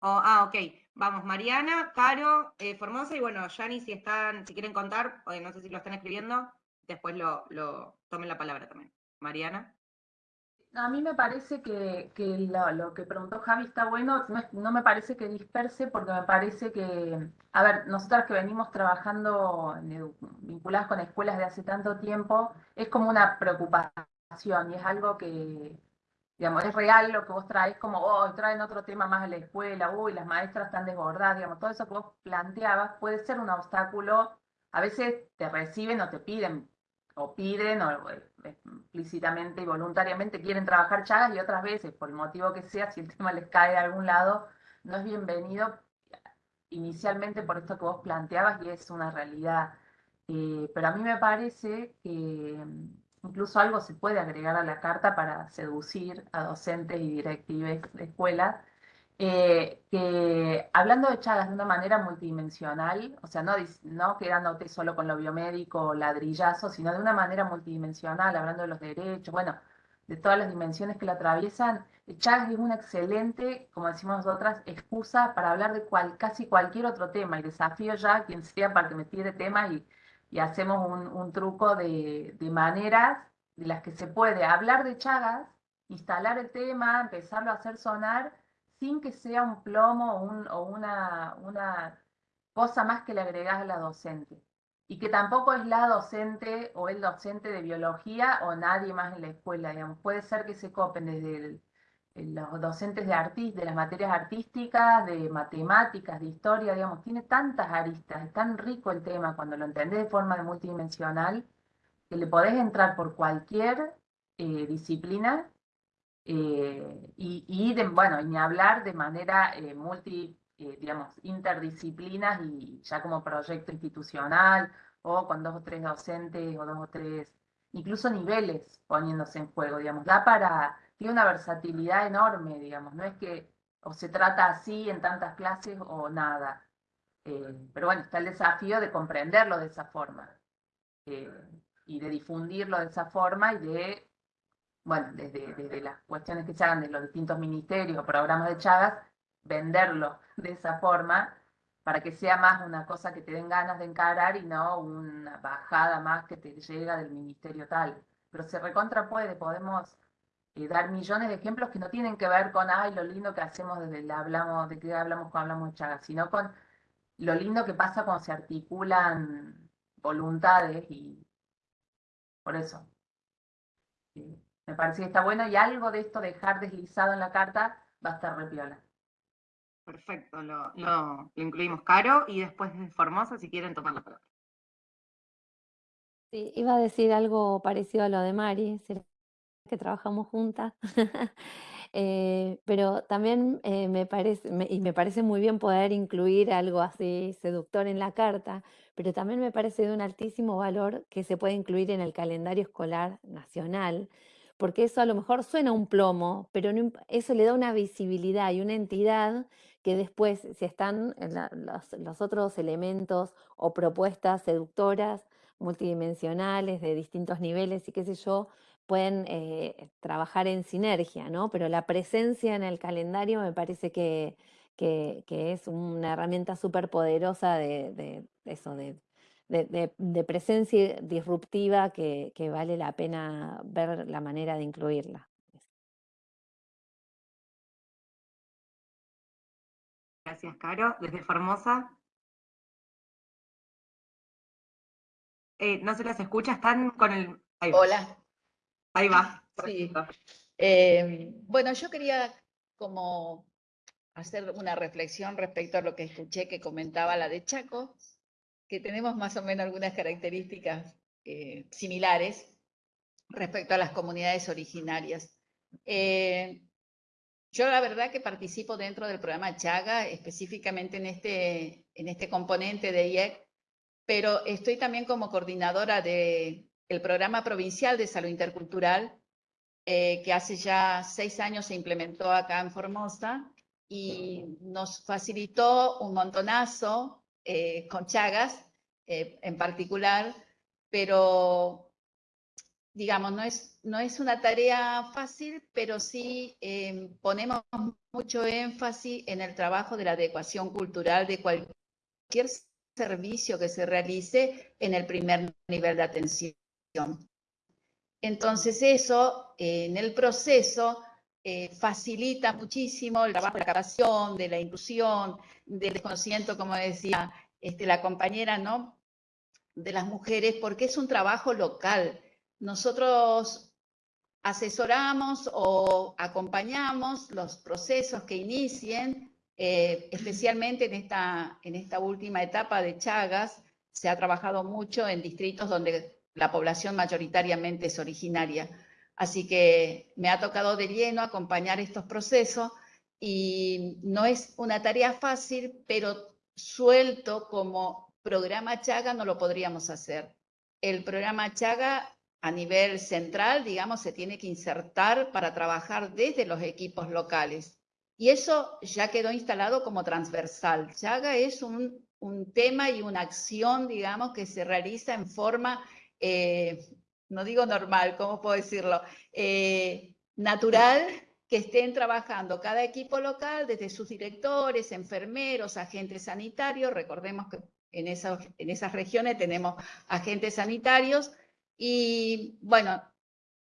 Speaker 3: ah, ok. Vamos, Mariana, Caro, eh, Formosa y bueno, Yani, si están, si quieren contar, no sé si lo están escribiendo, después lo, lo tomen la palabra también. Mariana.
Speaker 15: A mí me parece que, lo, que preguntó Javi está bueno, no, me parece que disperse porque me parece que, a ver, nosotras que venimos trabajando vinculadas con escuelas de hace tanto tiempo, es como una preocupación y es algo que, digamos, es real lo que vos traes, como, oh, traen otro tema más a la escuela, uy, las maestras están desbordadas, digamos, todo eso que vos planteabas puede ser un obstáculo, a veces te reciben o te piden o piden o explícitamente y voluntariamente quieren trabajar chagas y otras veces, por el motivo que sea, si el tema les cae de algún lado, no es bienvenido inicialmente por esto que vos planteabas y es una realidad. Eh, pero a mí me parece que mm, incluso algo se puede agregar a la carta para seducir a docentes y directivos de escuelas eh, que hablando de Chagas de una manera multidimensional, o sea, no, no quedándote solo con lo biomédico ladrillazo, sino de una manera multidimensional, hablando de los derechos, bueno, de todas las dimensiones que la atraviesan, Chagas es una excelente, como decimos nosotras, excusa para hablar de cual, casi cualquier otro tema, y desafío ya a quien sea para que me tire tema y, y hacemos un, un truco de, de maneras de las que se puede hablar de Chagas, instalar el tema, empezarlo a hacer sonar, sin que sea un plomo o, una, una, cosa más que le agregás a la docente. Y que tampoco es la docente o el docente de biología o nadie más en la escuela, digamos. Puede ser que se copen desde los docentes de, artist, de las materias artísticas, de matemáticas, de historia, digamos. Tiene tantas aristas, es tan rico el tema cuando lo entendés de forma multidimensional, que le podés entrar por cualquier eh, disciplina eh, y, de, bueno, ni hablar de manera eh, multi, eh, digamos, interdisciplinas y ya como proyecto institucional o con dos o tres docentes o dos o tres, incluso niveles poniéndose en juego, digamos, da para, tiene una versatilidad enorme, digamos, no es que o se trata así en tantas clases o nada. pero bueno, está el desafío de comprenderlo de esa forma y de difundirlo de esa forma y de bueno, desde, las cuestiones que se hagan de los distintos ministerios o programas de Chagas, venderlo de esa forma para que sea más una cosa que te den ganas de encarar y no una bajada más que te llega del ministerio tal. Pero se recontra puede, podemos eh, dar millones de ejemplos que no tienen que ver con, ay, lo lindo que hacemos desde hablamos, de qué hablamos cuando hablamos de Chagas, sino con lo lindo que pasa cuando se articulan voluntades y por eso. Me parece que está bueno y algo de esto dejar deslizado en la carta va a estar repiola.
Speaker 3: Perfecto, lo, lo, incluimos Caro y después de Formosa si quieren tomar la palabra.
Speaker 9: Sí, iba a decir algo parecido a lo de Mari, que trabajamos juntas, eh, pero también eh, me parece, y me parece muy bien poder incluir algo así seductor en la carta, pero también me parece de un altísimo valor que se puede incluir en el calendario escolar nacional, porque eso a lo mejor suena un plomo, pero eso le da una visibilidad y una entidad que después, si están los, otros elementos o propuestas seductoras, multidimensionales, de distintos niveles y qué sé yo, pueden eh, trabajar en sinergia, ¿no? Pero la presencia en el calendario me parece que, que, es una herramienta súper poderosa de, eso, de, presencia disruptiva que, que vale la pena ver la manera de incluirla.
Speaker 3: Gracias, Caro. Desde Formosa. Eh, no se las escucha, están con el...
Speaker 18: Hola.
Speaker 3: Ahí va.
Speaker 18: Sí. Eh, bueno, yo quería como hacer una reflexión respecto a lo que escuché que comentaba la de Chaco, que tenemos más o menos algunas características eh, similares respecto a las comunidades originarias. Eh, yo la verdad que participo dentro del programa Chaga, específicamente en este, en este componente de IEC, pero estoy también como coordinadora de el programa provincial de salud intercultural, eh, que hace ya seis años se implementó acá en Formosa y nos facilitó un montonazo eh, con Chagas eh, en particular, pero digamos, no es, no es una tarea fácil, pero sí ponemos mucho énfasis en el trabajo de la adecuación cultural de cualquier servicio que se realice en el primer nivel de atención. Entonces eso en el proceso eh, facilita muchísimo el trabajo de la captación, de la inclusión, del desconocimiento, como decía este, la compañera, ¿no? de las mujeres, porque es un trabajo local. Nosotros asesoramos o acompañamos los procesos que inicien, eh, especialmente en esta, en esta última etapa de Chagas, se ha trabajado mucho en distritos donde la población mayoritariamente es originaria. Así que me ha tocado de lleno acompañar estos procesos y no es una tarea fácil, pero suelto como programa Chaga no lo podríamos hacer. El programa Chaga a nivel central, digamos, se tiene que insertar para trabajar desde los equipos locales. Y eso ya quedó instalado como transversal. Chaga es un, un tema y una acción, digamos, que se realiza en forma eh, no digo normal, ¿cómo puedo decirlo? Eh, natural que estén trabajando cada equipo local, desde sus directores, enfermeros, agentes sanitarios, recordemos que en esas, en esas regiones tenemos agentes sanitarios, y bueno,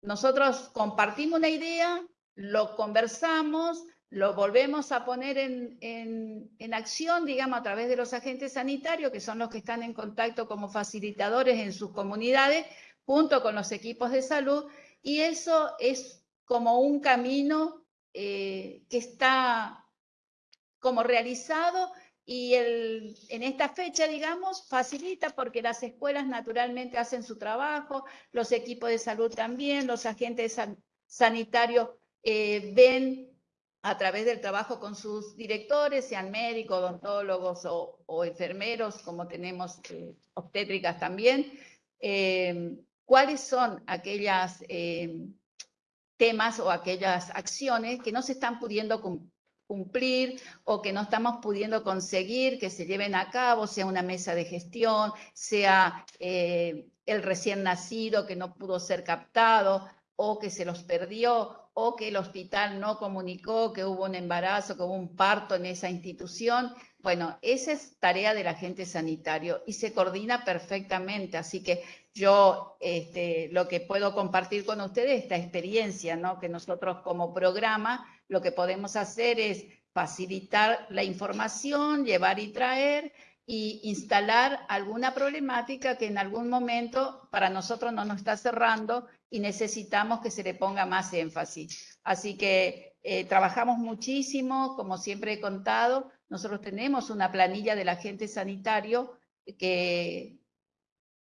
Speaker 18: nosotros compartimos una idea, lo conversamos, lo volvemos a poner en, en, acción, digamos, a través de los agentes sanitarios, que son los que están en contacto como facilitadores en sus comunidades, junto con los equipos de salud, y eso es como un camino eh, que está como realizado y el, en esta fecha, digamos, facilita porque las escuelas naturalmente hacen su trabajo, los equipos de salud también, los agentes sanitarios eh, ven a través del trabajo con sus directores, sean médicos, odontólogos o, enfermeros, como tenemos eh, obstétricas también, cuáles son aquellas eh, temas o aquellas acciones que no se están pudiendo cumplir o que no estamos pudiendo conseguir que se lleven a cabo, sea una mesa de gestión, sea el recién nacido que no pudo ser captado o que se los perdió o que el hospital no comunicó que hubo un embarazo, que hubo un parto en esa institución. Bueno, esa es tarea del agente sanitario y se coordina perfectamente. Así que yo este, lo que puedo compartir con ustedes, esta experiencia, ¿no? que nosotros como programa lo que podemos hacer es facilitar la información, llevar y traer, y instalar alguna problemática que en algún momento para nosotros no nos está cerrando y necesitamos que se le ponga más énfasis. Así que eh, trabajamos muchísimo, como siempre he contado, nosotros tenemos una planilla del agente sanitario que,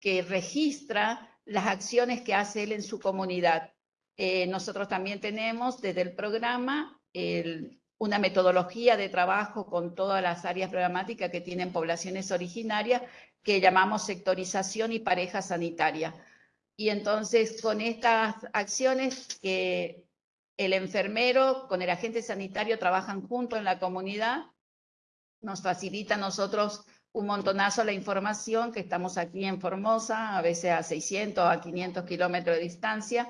Speaker 18: que registra las acciones que hace él en su comunidad. Eh, nosotros también tenemos desde el programa el, una metodología de trabajo con todas las áreas programáticas que tienen poblaciones originarias que llamamos sectorización y pareja sanitaria. Y entonces con estas acciones que el enfermero con el agente sanitario trabajan juntos en la comunidad, nos facilita a nosotros un montonazo la información que estamos aquí en Formosa, a veces a 600 a 500 kilómetros de distancia,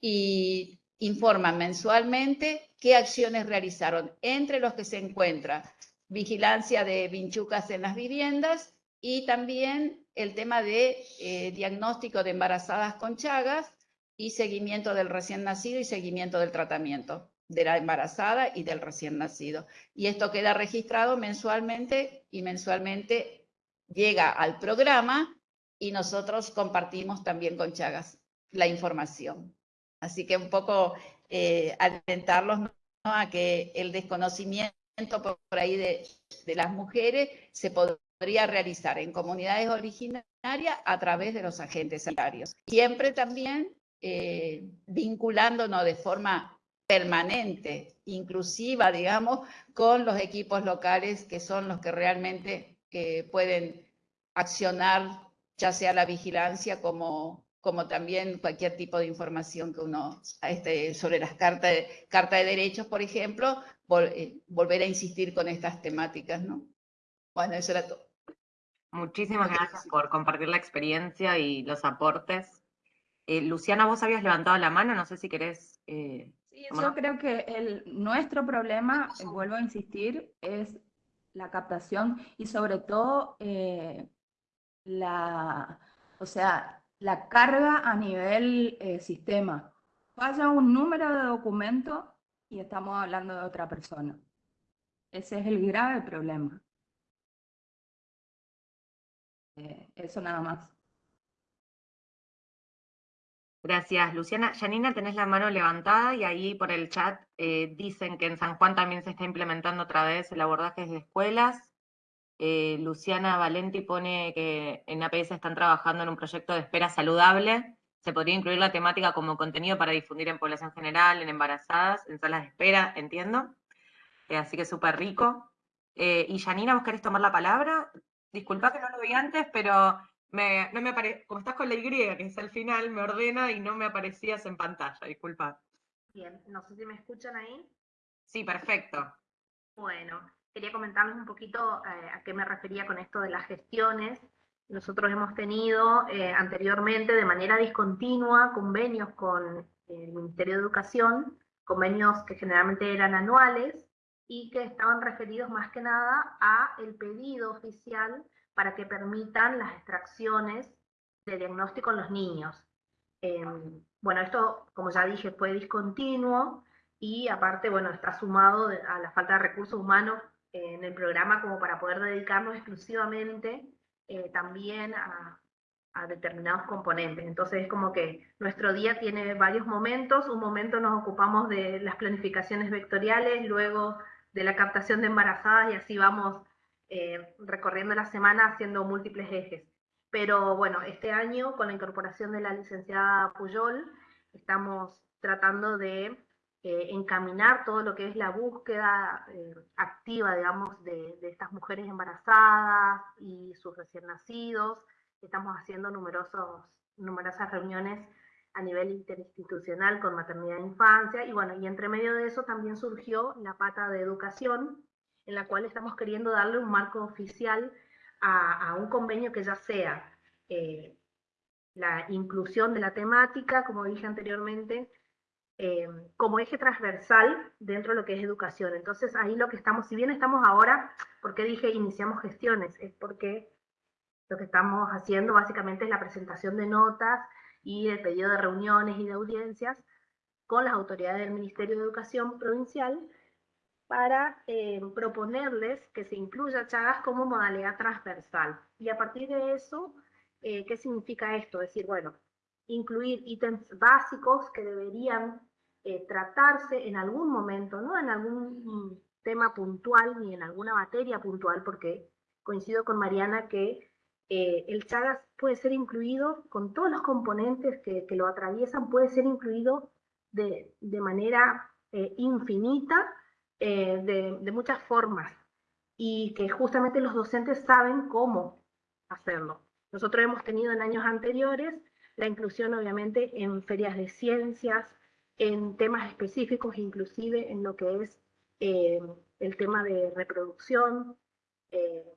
Speaker 18: y informan mensualmente qué acciones realizaron, entre los que se encuentra vigilancia de vinchucas en las viviendas y también el tema de eh, diagnóstico de embarazadas con chagas y seguimiento del recién nacido y seguimiento del tratamiento de la embarazada y del recién nacido. Y esto queda registrado mensualmente y mensualmente llega al programa y nosotros compartimos también con Chagas la información. Así que un poco eh, alentarlos a que el desconocimiento por, ahí de, las mujeres se podría realizar en comunidades originarias a través de los agentes sanitarios. Siempre también eh, vinculándonos de forma permanente, inclusiva, digamos, con los equipos locales que son los que realmente eh, pueden accionar ya sea la vigilancia como, como también cualquier tipo de información que uno, este, sobre las cartas de, carta de derechos, por ejemplo, eh, volver a insistir con estas temáticas, ¿no? Bueno, eso era todo.
Speaker 3: Muchísimas gracias por compartir la experiencia y los aportes. Eh, Luciana, vos habías levantado la mano, no sé si querés...
Speaker 16: Eh, sí, yo creo que el, nuestro problema, vuelvo a insistir, es la captación y sobre todo la, o sea, la carga a nivel eh, sistema. Falla un número de documento y estamos hablando de otra persona. Ese es el grave problema. Eh, eso nada más.
Speaker 3: Gracias, Luciana. Janina, tenés la mano levantada y ahí por el chat eh, dicen que en San Juan también se está implementando otra vez el abordaje de escuelas. Eh, Luciana Valenti pone que en APS están trabajando en un proyecto de espera saludable. Se podría incluir la temática como contenido para difundir en población general, en embarazadas, en salas de espera, entiendo. Eh, así que súper rico. Eh, y Janina, ¿vos querés tomar la palabra? Disculpa que no lo vi antes, pero no me apare... como estás con la Y, que es el final, me ordena y no me aparecías en pantalla, disculpa.
Speaker 19: Bien, no sé si me escuchan ahí.
Speaker 3: Sí, perfecto.
Speaker 19: Bueno, quería comentarles un poquito eh, a qué me refería con esto de las gestiones. Nosotros hemos tenido eh, anteriormente de manera discontinua convenios con el Ministerio de Educación, convenios que generalmente eran anuales y que estaban referidos más que nada a el pedido oficial para que permitan las extracciones de diagnóstico en los niños. Em, bueno, esto, como ya dije, fue discontinuo y aparte, bueno, está sumado a la falta de recursos humanos en el programa como para poder dedicarnos exclusivamente eh, también a, determinados componentes. Entonces es como que nuestro día tiene varios momentos, un momento nos ocupamos de las planificaciones vectoriales, luego de la captación de embarazadas y así vamos eh, recorriendo la semana haciendo múltiples ejes. Pero bueno, este año con la incorporación de la licenciada Puyol, estamos tratando de eh, encaminar todo lo que es la búsqueda eh, activa, digamos, de, estas mujeres embarazadas y sus recién nacidos. Estamos haciendo numerosos, numerosas reuniones a nivel interinstitucional con maternidad e infancia, y bueno, y entre medio de eso también surgió la pata de educación, en la cual estamos queriendo darle un marco oficial a, un convenio que ya sea eh, la inclusión de la temática, como dije anteriormente, eh, como eje transversal dentro de lo que es educación. Entonces ahí lo que estamos, si bien estamos ahora, ¿por qué dije iniciamos gestiones? Es porque lo que estamos haciendo básicamente es la presentación de notas y el pedido de reuniones y de audiencias con las autoridades del Ministerio de Educación Provincial para eh, proponerles que se incluya Chagas como modalidad transversal. Y a partir de eso, eh, ¿qué significa esto? Es decir, bueno, incluir ítems básicos que deberían eh, tratarse en algún momento, no en algún tema puntual ni en alguna materia puntual, porque coincido con Mariana que el Chagas puede ser incluido con todos los componentes que, lo atraviesan, puede ser incluido de, de manera infinita eh, de, muchas formas y que justamente los docentes saben cómo hacerlo. Nosotros hemos tenido en años anteriores la inclusión obviamente en ferias de ciencias, en temas específicos, inclusive en lo que es eh, el tema de reproducción, eh,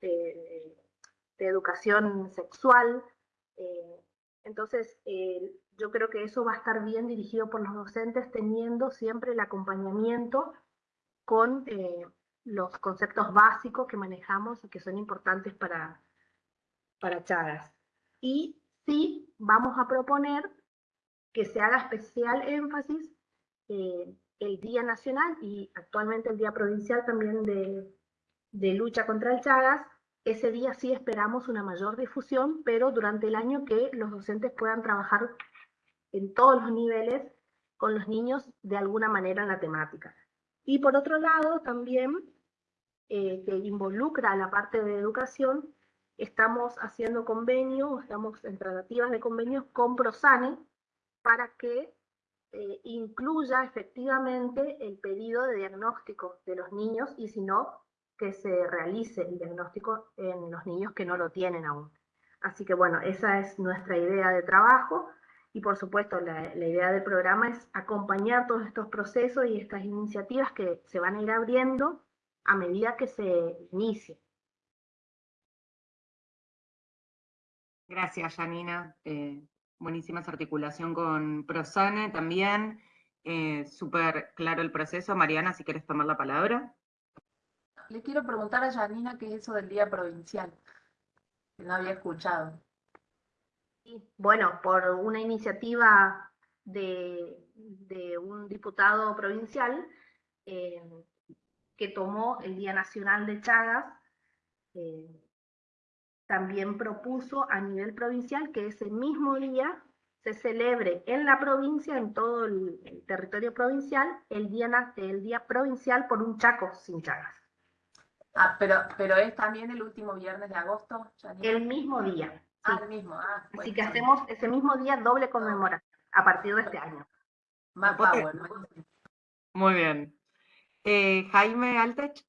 Speaker 19: de, educación sexual. Entonces, yo creo que eso va a estar bien dirigido por los docentes, teniendo siempre el acompañamiento con eh, los conceptos básicos que manejamos y que son importantes para, para Chagas. Y sí vamos a proponer que se haga especial énfasis eh, el Día Nacional y actualmente el Día Provincial también de, de lucha contra el Chagas, ese día sí esperamos una mayor difusión, pero durante el año que los docentes puedan trabajar en todos los niveles con los niños de alguna manera en la temática. Y por otro lado, también, eh, que involucra la parte de educación, estamos haciendo convenios, estamos en tratativas de convenios con Prosane para que eh, incluya efectivamente el pedido de diagnóstico de los niños y si no, que se realice el diagnóstico en los niños que no lo tienen aún. Así que bueno, esa es nuestra idea de trabajo. Y por supuesto, la, idea del programa es acompañar todos estos procesos y estas iniciativas que se van a ir abriendo a medida que se inicie.
Speaker 3: Gracias, Janina. Eh, buenísima esa articulación con Prosane también. Eh, Súper claro el proceso. Mariana, si quieres tomar la palabra.
Speaker 15: Le quiero preguntar a Janina qué es eso del Día Provincial, que no había escuchado
Speaker 19: bueno, por una iniciativa de, un diputado provincial eh, que tomó el Día Nacional de Chagas, eh, también propuso a nivel provincial que ese mismo día se celebre en la provincia, en todo el, territorio provincial, el día, el día provincial por un Chaco sin Chagas.
Speaker 15: Ah, pero, pero es también el último viernes de agosto.
Speaker 19: El mismo día.
Speaker 15: Ah, mismo. Ah,
Speaker 19: Así que hacemos ese mismo día doble conmemoración a partir de este año.
Speaker 15: Más power.
Speaker 3: Muy bien. Eh, Jaime Altech.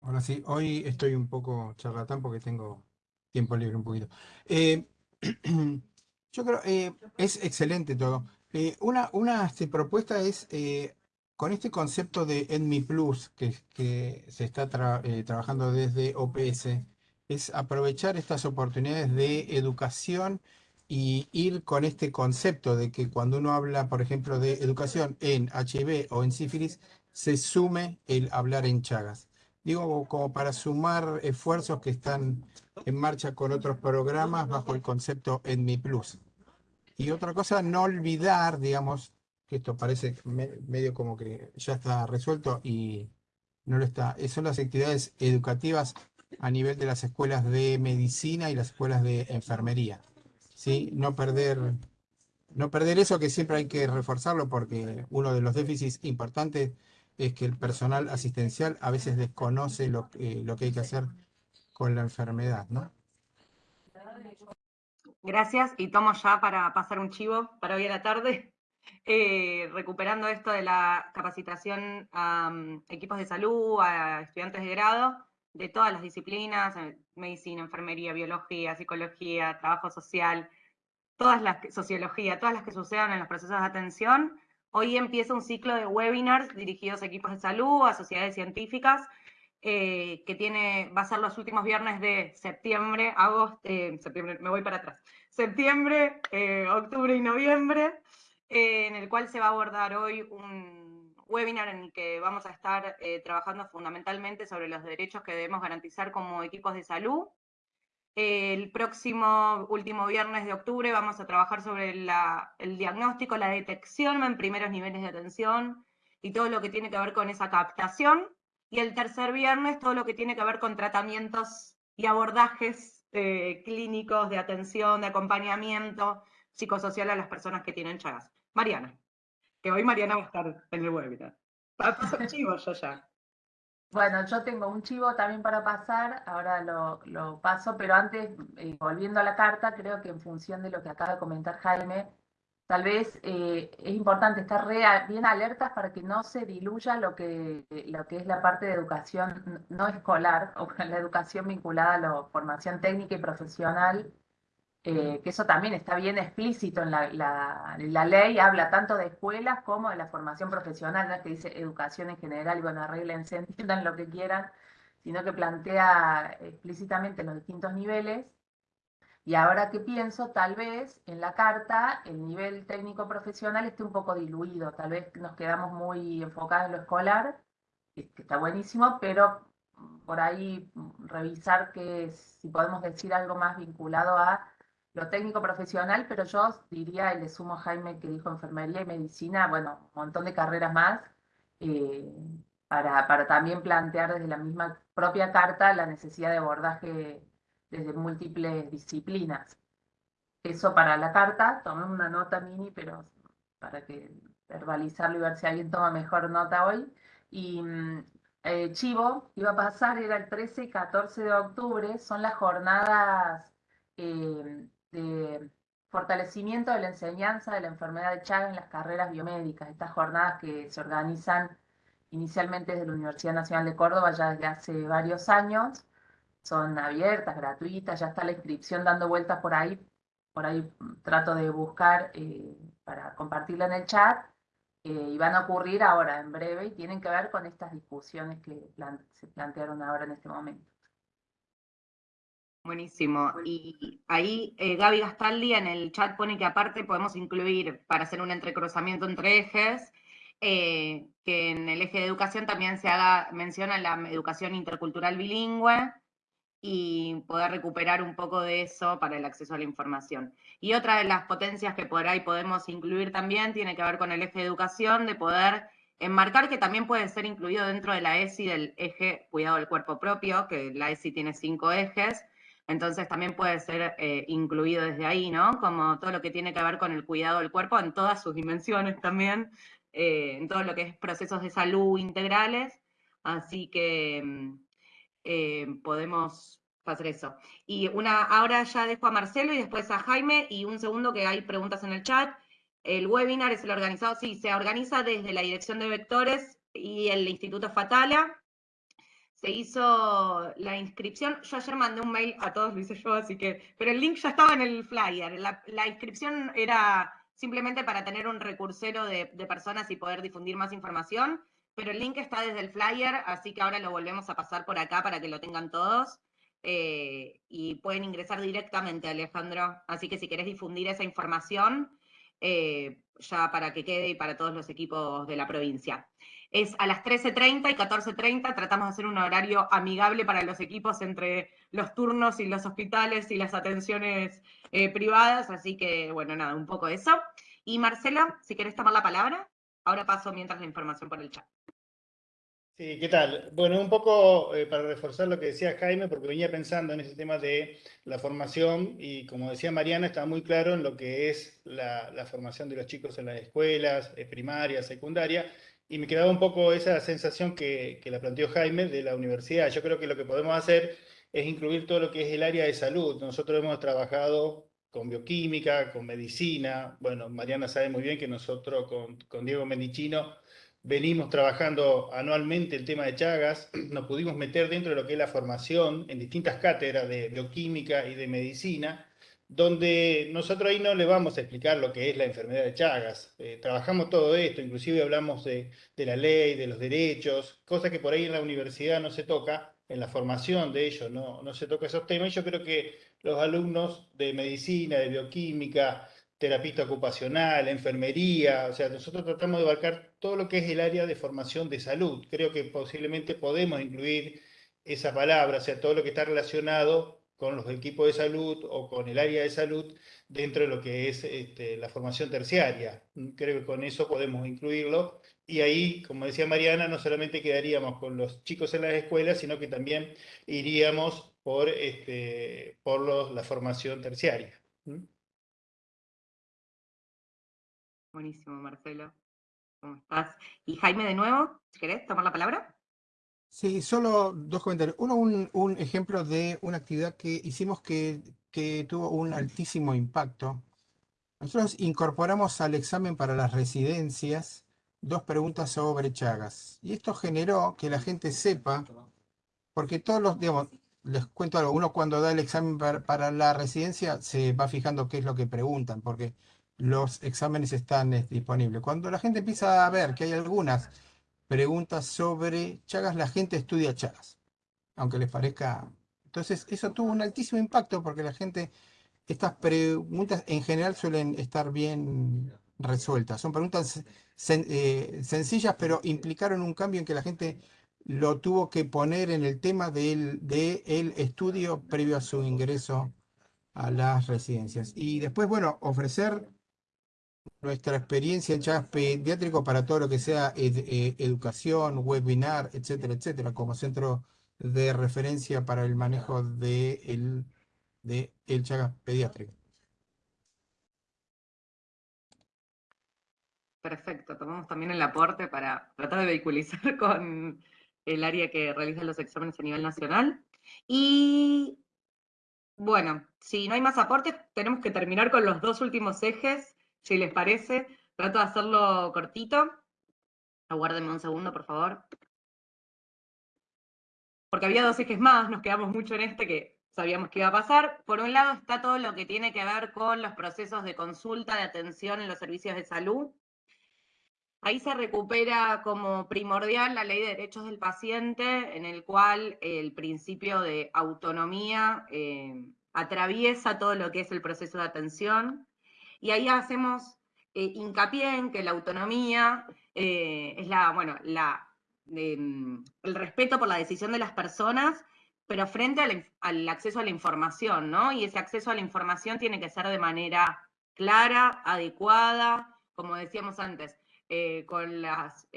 Speaker 8: Ahora sí, hoy estoy un poco charlatán porque tengo tiempo libre un poquito. Eh, yo creo, eh, es excelente todo. una una este, propuesta es, con este concepto de ENMI Plus que, se está trabajando desde OPS, es aprovechar estas oportunidades de educación y ir con este concepto de que cuando uno habla, por ejemplo, de educación en HIV o en sífilis, se sume el hablar en Chagas. Digo, como para sumar esfuerzos que están en marcha con otros programas bajo el concepto ENMI Plus. Y otra cosa, no olvidar, digamos, esto parece medio como que ya está resuelto y no lo está, son las actividades educativas a nivel de las escuelas de medicina y las escuelas de enfermería. ¿sí? No, perder, no perder eso que siempre hay que reforzarlo porque uno de los déficits importantes es que el personal asistencial a veces desconoce lo, lo que hay que hacer con la enfermedad. ¿no?
Speaker 3: Gracias y tomo ya para pasar un chivo para hoy a la tarde. Eh, recuperando esto de la capacitación a mm, equipos de salud, a estudiantes de grado, de todas las disciplinas, eh, medicina, enfermería, biología, psicología, trabajo social, todas las, sociología, todas las que sucedan en los procesos de atención. Hoy empieza un ciclo de webinars dirigidos a equipos de salud, a sociedades científicas, eh, que tiene, va a ser los últimos viernes de septiembre, agosto, septiembre, me voy para atrás, septiembre, octubre y noviembre, en el cual se va a abordar hoy un webinar en el que vamos a estar trabajando fundamentalmente sobre los derechos que debemos garantizar como equipos de salud. El próximo último viernes de octubre vamos a trabajar sobre el diagnóstico, la detección en primeros niveles de atención y todo lo que tiene que ver con esa captación y el tercer viernes todo lo que tiene que ver con tratamientos y abordajes eh, clínicos de atención, de acompañamiento psicosocial a las personas que tienen Chagas. Mariana, que hoy Mariana va a estar en el webinar. Paso chivo yo ya.
Speaker 15: Bueno, yo tengo un chivo también para pasar, ahora lo, paso, pero antes, eh, volviendo a la carta, creo que en función de lo que acaba de comentar Jaime, tal vez eh, es importante estar bien alertas para que no se diluya lo que, lo que es la parte de educación no escolar, o la educación vinculada a la formación técnica y profesional, eh, que eso también está bien explícito en la, la, ley, habla tanto de escuelas como de la formación profesional, no es que dice educación en general, y bueno, arreglense, entiendan lo que quieran, sino que plantea explícitamente los distintos niveles, y ahora que pienso, tal vez en la carta el nivel técnico profesional esté un poco diluido, tal vez nos quedamos muy enfocados en lo escolar, que está buenísimo, pero por ahí revisar que si podemos decir algo más vinculado a lo técnico profesional, pero yo diría, y le sumo a Jaime que dijo enfermería y medicina, bueno, un montón de carreras más, eh, para, para también plantear desde la misma propia carta la necesidad de abordaje desde múltiples disciplinas. Eso para la carta, tomé una nota mini, pero para que verbalizarlo y ver si alguien toma mejor nota hoy. Y mm, eh, Chivo iba a pasar, era el 13 y 14 de octubre, son las jornadas eh, de fortalecimiento de la enseñanza de la enfermedad de Chagas en las carreras biomédicas. Estas jornadas que se organizan inicialmente desde la Universidad Nacional de Córdoba ya desde hace varios años son abiertas, gratuitas, ya está la inscripción dando vueltas por ahí, por ahí trato de buscar eh, para compartirla en el chat, eh, y van a ocurrir ahora, en breve, y tienen que ver con estas discusiones que se plantearon ahora en este momento.
Speaker 3: Buenísimo. Y ahí eh, Gaby Gastaldi en el chat pone que aparte podemos incluir, para hacer un entrecruzamiento entre ejes, que en el eje de educación también se haga mención a la educación intercultural bilingüe, y poder recuperar un poco de eso para el acceso a la información. Y otra de las potencias que por ahí podemos incluir también tiene que ver con el eje de educación, de poder enmarcar que también puede ser incluido dentro de la ESI del eje cuidado del cuerpo propio, que la ESI tiene cinco ejes, entonces también puede ser eh, incluido desde ahí, ¿no? Como todo lo que tiene que ver con el cuidado del cuerpo en todas sus dimensiones también, eh, en todo lo que es procesos de salud integrales, así que mm, eh, podemos hacer eso. Y una, ahora ya dejo a Marcelo y después a Jaime, y un segundo que hay preguntas en el chat. El webinar es el organizado, sí, se organiza desde la Dirección de Vectores y el Instituto Fatala. Se hizo la inscripción, yo ayer mandé un mail a todos, lo hice yo, así que, pero el link ya estaba en el flyer. La, inscripción era simplemente para tener un recursero de, personas y poder difundir más información pero el link está desde el flyer, así que ahora lo volvemos a pasar por acá para que lo tengan todos. Eh, y pueden ingresar directamente, Alejandro. Así que si querés difundir esa información, eh, ya para que quede y para todos los equipos de la provincia. Es a las 13.30 y 14.30, tratamos de hacer un horario amigable para los equipos entre los turnos y los hospitales y las atenciones eh, privadas, así que bueno, nada, un poco eso. Y Marcela, si querés tomar la palabra, ahora paso mientras la información por el chat.
Speaker 20: Sí, ¿qué tal? Bueno, un poco eh, para reforzar lo que decía Jaime, porque venía pensando en ese tema de la formación y como decía Mariana, está muy claro en lo que es la, formación de los chicos en las escuelas, eh, primaria, secundaria, y me quedaba un poco esa sensación que, que la planteó Jaime de la universidad. Yo creo que lo que podemos hacer es incluir todo lo que es el área de salud. Nosotros hemos trabajado con bioquímica, con medicina. Bueno, Mariana sabe muy bien que nosotros con, con Diego Mendicino venimos trabajando anualmente el tema de Chagas, nos pudimos meter dentro de lo que es la formación en distintas cátedras de bioquímica y de medicina, donde nosotros ahí no le vamos a explicar lo que es la enfermedad de Chagas. Eh, trabajamos todo esto, inclusive hablamos de, la ley, de los derechos, cosas que por ahí en la universidad no se toca, en la formación de ellos no, no se toca esos temas. Y yo creo que los alumnos de medicina, de bioquímica, terapista ocupacional, enfermería, o sea, nosotros tratamos de abarcar todo lo que es el área de formación de salud. Creo que posiblemente podemos incluir esa palabra, o sea, todo lo que está relacionado con los equipos de salud o con el área de salud dentro de lo que es este, la formación terciaria. Creo que con eso podemos incluirlo. Y ahí, como decía Mariana, no solamente quedaríamos con los chicos en las escuelas, sino que también iríamos por, este, por los, la formación terciaria.
Speaker 3: Buenísimo, Marcelo. ¿Cómo estás? Y Jaime, de nuevo, si querés tomar la palabra.
Speaker 8: Sí, solo dos comentarios. Uno, un, ejemplo de una actividad que hicimos que, que tuvo un altísimo impacto. Nosotros incorporamos al examen para las residencias dos preguntas sobre Chagas. Y esto generó que la gente sepa, porque todos los, digamos, les cuento algo, uno cuando da el examen para, para la residencia se va fijando qué es lo que preguntan, porque los exámenes están eh, disponibles. Cuando la gente empieza a ver que hay algunas preguntas sobre Chagas, la gente estudia Chagas, aunque les parezca... Entonces, eso tuvo un altísimo impacto porque la gente, estas preguntas en general suelen estar bien resueltas. Son preguntas eh, sencillas, pero implicaron un cambio en que la gente lo tuvo que poner en el tema del de el estudio previo a su ingreso a las residencias. Y después, bueno, ofrecer nuestra experiencia en Chagas Pediátrico para todo lo que sea eh, educación, webinar, etcétera, etcétera, como centro de referencia para el manejo de el, de el Chagas Pediátrico.
Speaker 3: Perfecto, tomamos también el aporte para tratar de vehiculizar con el área que realiza los exámenes a nivel nacional. Y bueno, si no hay más aportes, tenemos que terminar con los dos últimos ejes si les parece, trato de hacerlo cortito. Aguárdenme un segundo, por favor. Porque había dos ejes más, nos quedamos mucho en este que sabíamos que iba a pasar. Por un lado está todo lo que tiene que ver con los procesos de consulta, de atención en los servicios de salud. Ahí se recupera como primordial la ley de derechos del paciente, en el cual el principio de autonomía eh, atraviesa todo lo que es el proceso de atención. Y ahí hacemos eh, hincapié en que la autonomía eh, es la, bueno, la, mm, el respeto por la decisión de las personas, pero frente al, acceso a la información, ¿no? Y ese acceso a la información tiene que ser de manera clara, adecuada, como decíamos antes, eh, con, las,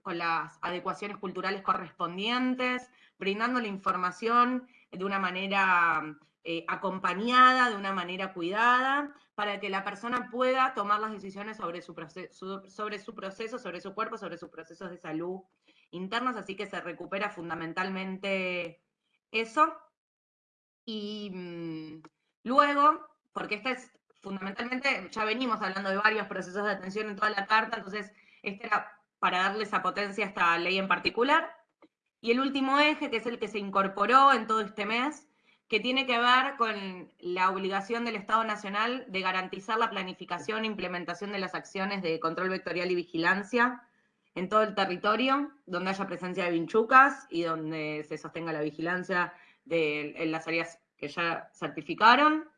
Speaker 3: con las adecuaciones culturales correspondientes, brindando la información de una manera eh, acompañada, de una manera cuidada, para que la persona pueda tomar las decisiones sobre su, proceso, sobre su proceso, sobre su cuerpo, sobre sus procesos de salud internos, así que se recupera fundamentalmente eso. Y mm, luego, porque esta es fundamentalmente, ya venimos hablando de varios procesos de atención en toda la carta, entonces este era para darle esa potencia a esta ley en particular. Y el último eje, que es el que se incorporó en todo este mes, que tiene que ver con la obligación del Estado Nacional de garantizar la planificación e implementación de las acciones de control vectorial y vigilancia en todo el territorio, donde haya presencia de vinchucas y donde se sostenga la vigilancia de, en las áreas que ya certificaron.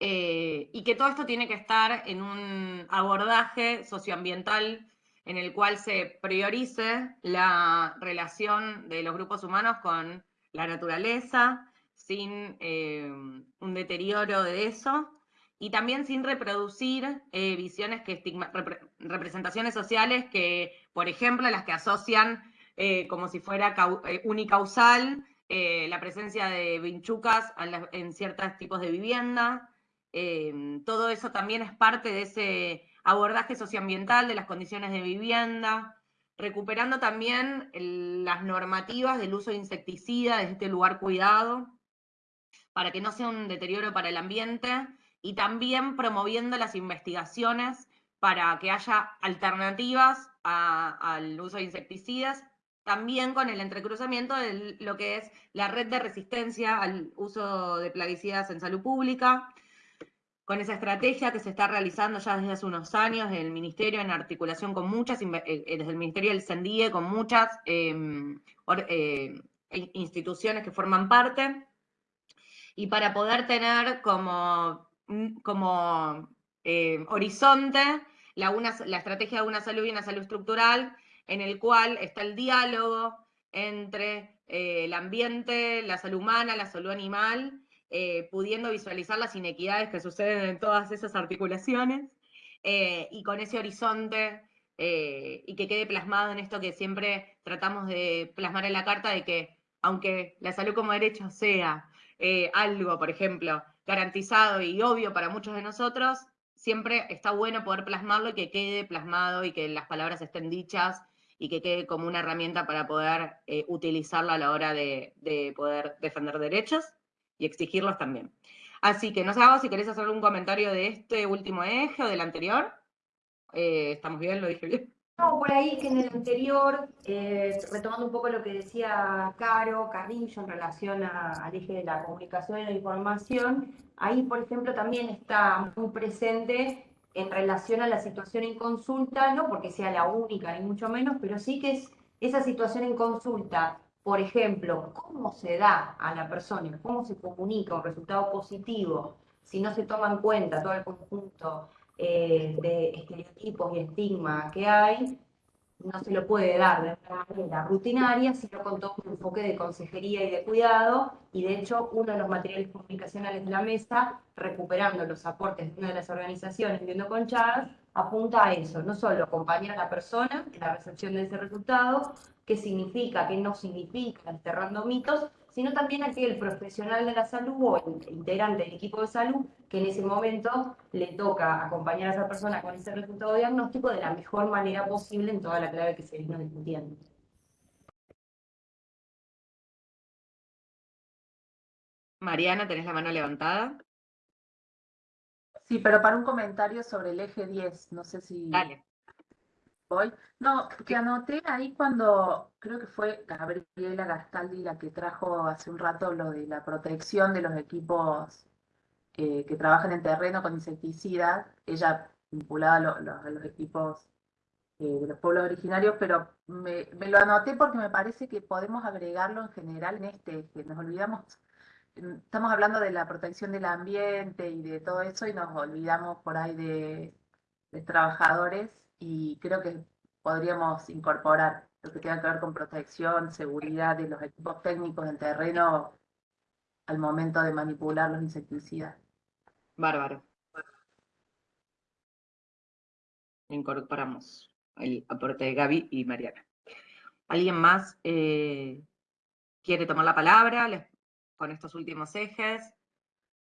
Speaker 3: Eh, y que todo esto tiene que estar en un abordaje socioambiental en el cual se priorice la relación de los grupos humanos con la naturaleza, sin eh, un deterioro de eso, y también sin reproducir eh, visiones que representaciones sociales que, por ejemplo, las que asocian eh, como si fuera unicausal la presencia de vinchucas en ciertos tipos de vivienda. todo eso también es parte de ese abordaje socioambiental de las condiciones de vivienda, recuperando también las normativas del uso de insecticida desde este lugar cuidado, para que no sea un deterioro para el ambiente y también promoviendo las investigaciones para que haya alternativas al uso de insecticidas, también con el entrecruzamiento de lo que es la red de resistencia al uso de plaguicidas en salud pública, con esa estrategia que se está realizando ya desde hace unos años el Ministerio en articulación con muchas, eh, eh, desde el Ministerio del CENDIE, con muchas em, eh, instituciones que forman parte, y para poder tener como, mm, como horizonte la, una, la estrategia de una salud y una salud estructural, en el cual está el diálogo entre el ambiente, la salud humana, la salud animal, eh, pudiendo visualizar las inequidades que suceden en todas esas articulaciones, eh, y con ese horizonte, eh, y que quede plasmado en esto que siempre tratamos de plasmar en la carta, de que aunque la salud como derecho sea algo, por ejemplo, garantizado y obvio para muchos de nosotros, siempre está bueno poder plasmarlo y que quede plasmado y que las palabras estén dichas y que quede como una herramienta para poder utilizarla a la hora de, de poder defender derechos y exigirlos también. Así que no sé si querés hacer un comentario de este último eje o del anterior. Eh, ¿Estamos bien? ¿Lo dije bien?
Speaker 5: No, por ahí que en el anterior, eh, retomando un poco lo que decía Caro, Carrillo, en relación al eje de la comunicación y la información, ahí, por ejemplo, también está muy presente en relación a la situación en consulta, no porque sea la única, ni mucho menos, pero sí que es esa situación en consulta. Por ejemplo, cómo se da a la persona, cómo se comunica un resultado positivo si no se toma en cuenta todo el conjunto eh, de estereotipos y estigma que hay, no se lo puede dar de una manera rutinaria, sino con todo un enfoque de consejería y de cuidado, y de hecho uno de los materiales comunicacionales de la mesa, recuperando los aportes de una de las organizaciones Viendo con Charles, apunta a eso, no solo acompañar a la persona en la recepción de ese resultado, qué significa, qué no significa, enterrando mitos, sino también aquel profesional de la salud o el integrante del equipo de salud que en ese momento le toca acompañar a esa persona con ese resultado diagnóstico de la mejor manera posible en toda la clave que se vino discutiendo.
Speaker 3: Mariana, tenés la mano levantada.
Speaker 15: Sí, pero para un comentario sobre el eje 10, no sé si...
Speaker 3: Dale.
Speaker 15: Voy. No, que anoté ahí cuando, creo que fue Gabriela Gastaldi la que trajo hace un rato lo de la protección de los equipos eh, que trabajan en terreno con insecticidas, ella vinculada a, los equipos eh, de los pueblos originarios, pero me, me, lo anoté porque me parece que podemos agregarlo en general en este, que nos olvidamos estamos hablando de la protección del ambiente y de todo eso y nos olvidamos por ahí de, trabajadores y creo que podríamos incorporar lo que tenga que ver con protección, seguridad de los equipos técnicos del terreno al momento de manipular los insecticidas.
Speaker 3: Bárbaro. Incorporamos el aporte de Gaby y Mariana. ¿Alguien más eh, quiere tomar la palabra? ¿Les con estos últimos ejes.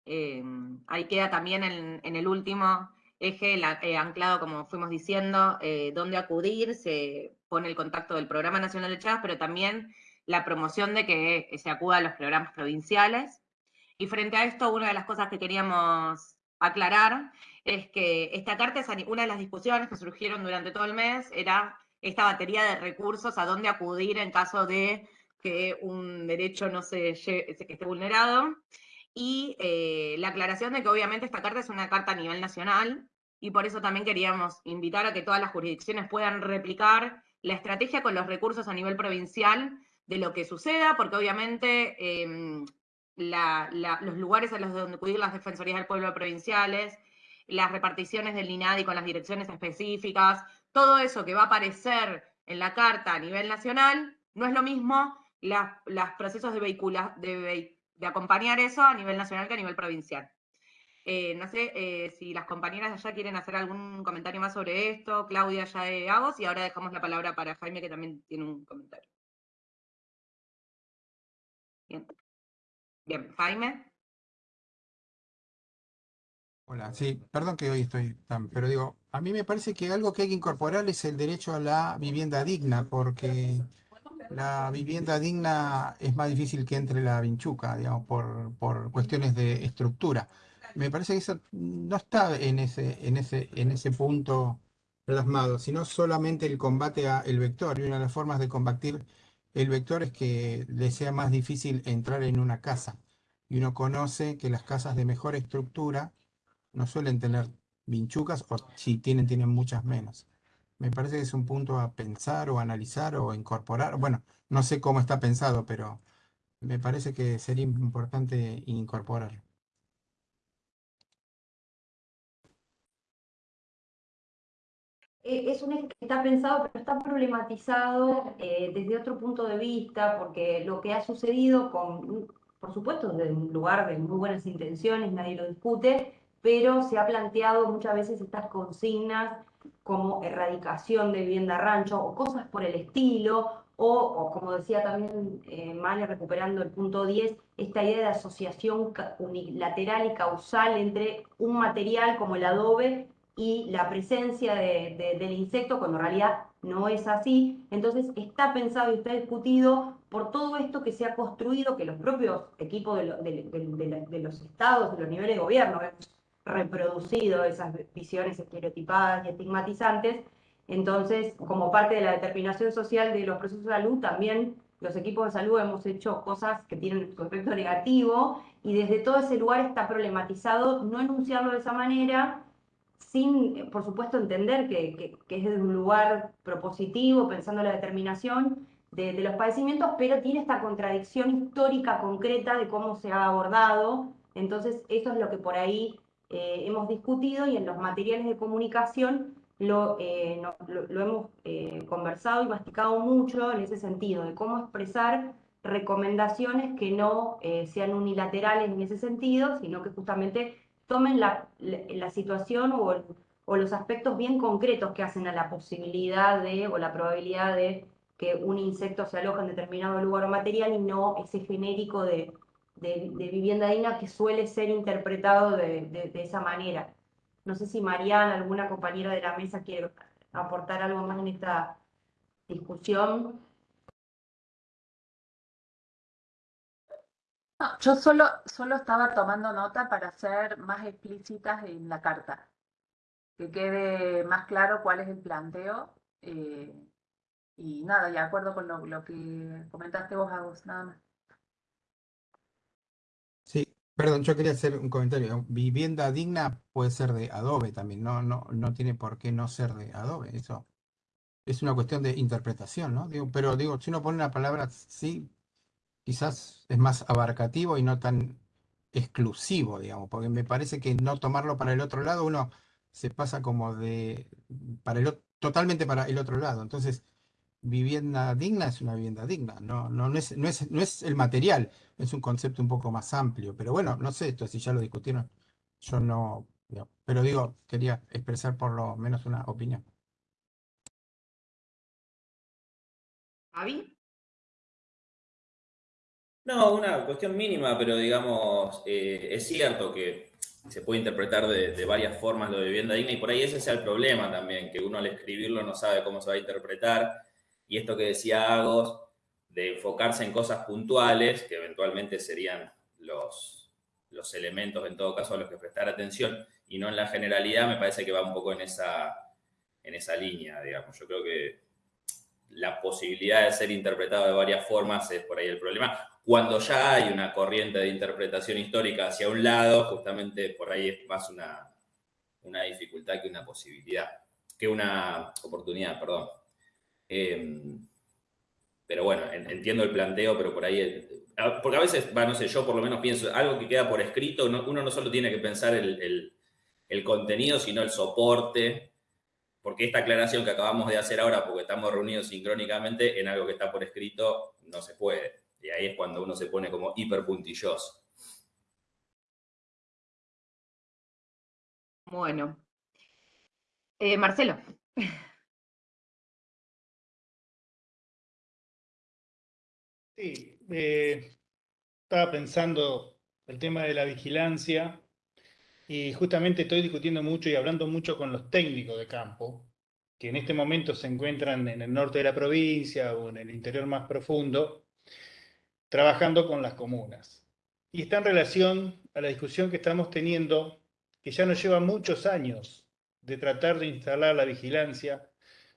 Speaker 3: Eh, ahí queda también en, el último eje eh, anclado, como fuimos diciendo, eh, dónde acudir, se pone el contacto del Programa Nacional de Chagas, pero también la promoción de que se acuda a los programas provinciales. Y frente a esto, una de las cosas que queríamos aclarar es que esta carta es una de las discusiones que surgieron durante todo el mes, era esta batería de recursos a dónde acudir en caso de que un derecho no se, que esté vulnerado, y eh, la aclaración de que obviamente esta carta es una carta a nivel nacional, y por eso también queríamos invitar a que todas las jurisdicciones puedan replicar la estrategia con los recursos a nivel provincial de lo que suceda, porque obviamente em, los lugares a los donde acudir las defensorías del pueblo provinciales, las reparticiones del INADI con las direcciones específicas, todo eso que va a aparecer en la carta a nivel nacional, no es lo mismo los procesos de, vehicula, de, acompañar eso a nivel nacional que a nivel provincial. Eh, no sé eh, si las compañeras de allá quieren hacer algún comentario más sobre esto, Claudia ya de Agos, y ahora dejamos la palabra para Jaime, que también tiene un comentario. Bien. Bien, Jaime.
Speaker 8: Hola, sí, perdón que hoy estoy tan, pero digo, a mí me parece que algo que hay que incorporar es el derecho a la vivienda digna, porque la vivienda digna es más difícil que entre la vinchuca, digamos, por, por cuestiones de estructura. Me parece que eso no está en ese, en ese, en ese punto plasmado, sino solamente el combate al vector. Y una de las formas de combatir el vector es que le sea más difícil entrar en una casa. Y uno conoce que las casas de mejor estructura no suelen tener vinchucas o si tienen, tienen muchas menos. Me parece que es un punto a pensar o analizar o incorporar. Bueno, no sé cómo está pensado, pero me parece que sería importante incorporarlo.
Speaker 5: Eh, es un eje que está pensado, pero está problematizado eh, desde otro punto de vista, porque lo que ha sucedido con, por supuesto, desde un lugar de muy buenas intenciones, nadie lo discute, pero se ha planteado muchas veces estas consignas como erradicación de vivienda rancho o cosas por el estilo, o, como decía también eh, Male, recuperando el punto 10, esta idea de asociación unilateral y causal entre un material como el adobe y la presencia del insecto, cuando en realidad no es así. Entonces está pensado y está discutido por todo esto que se ha construido, que los propios equipos de, los estados, de los niveles de gobierno, reproducido esas visiones estereotipadas y estigmatizantes. Entonces, como parte de la determinación social de los procesos de salud, también los equipos de salud hemos hecho cosas que tienen su efecto negativo y desde todo ese lugar está problematizado no enunciarlo de esa manera, sin, por supuesto, entender que, es de un lugar propositivo, pensando en la determinación de, los padecimientos, pero tiene esta contradicción histórica concreta de cómo se ha abordado. Entonces, eso es lo que por ahí eh, hemos discutido y en los materiales de comunicación lo, eh, hemos eh, conversado y masticado mucho en ese sentido, de cómo expresar recomendaciones que no sean unilaterales en ese sentido, sino que justamente tomen la, situación o, o, los aspectos bien concretos que hacen a la posibilidad de o la probabilidad de que un insecto se aloje en determinado lugar o material y no ese genérico de, de, vivienda digna que suele ser interpretado de, esa manera. No sé si Mariana, alguna compañera de la mesa, quiere aportar algo más en esta discusión.
Speaker 15: yo solo, solo estaba tomando nota para ser más explícitas en la carta, que quede más claro cuál es el planteo. Eh, y nada, de acuerdo con lo, que comentaste vos, Agus, nada más.
Speaker 8: Perdón, yo quería hacer un comentario. Vivienda digna puede ser de adobe también, no, no, no tiene por qué no ser de adobe, eso es una cuestión de interpretación, ¿no? Pero digo, si uno pone una palabra sí, quizás es más abarcativo y no tan exclusivo, digamos, porque me parece que no tomarlo para el otro lado, uno se pasa como de, para el, totalmente para el otro lado. Entonces, vivienda digna es una vivienda digna, no, no, no, es, no, es, no es el material, es un concepto un poco más amplio, pero bueno, no sé, esto si ya lo discutieron, yo no, pero digo, quería expresar por lo menos una opinión.
Speaker 5: ¿Avi?
Speaker 17: No, una cuestión mínima, pero digamos, eh, es cierto que se puede interpretar de, varias formas lo de vivienda digna y por ahí ese es el problema también, que uno al escribirlo no sabe cómo se va a interpretar. Y esto que decía Agos, de enfocarse en cosas puntuales, que eventualmente serían los, los elementos en todo caso a los que prestar atención, y no en la generalidad, me parece que va un poco en esa, en esa línea, digamos. Yo creo que la posibilidad de ser interpretado de varias formas es por ahí el problema. Cuando ya hay una corriente de interpretación histórica hacia un lado, justamente por ahí es más una, una dificultad que una posibilidad, que una oportunidad, perdón. Em, pero bueno, entiendo el planteo, pero por ahí, porque a veces, no sé, yo por lo menos pienso, algo que queda por escrito, uno no solo tiene que pensar el, el contenido, sino el soporte, porque esta aclaración que acabamos de hacer ahora, porque estamos reunidos sincrónicamente en algo que está por escrito, no se puede. Y ahí es cuando uno se pone como hiper puntilloso.
Speaker 5: Bueno. Eh, Marcelo.
Speaker 20: Sí, eh, estaba pensando el tema de la vigilancia y justamente estoy discutiendo mucho y hablando mucho con los técnicos de campo, que en este momento se encuentran en el norte de la provincia o en el interior más profundo, trabajando con las comunas. Y está en relación a la discusión que estamos teniendo, que ya nos lleva muchos años de tratar de instalar la vigilancia.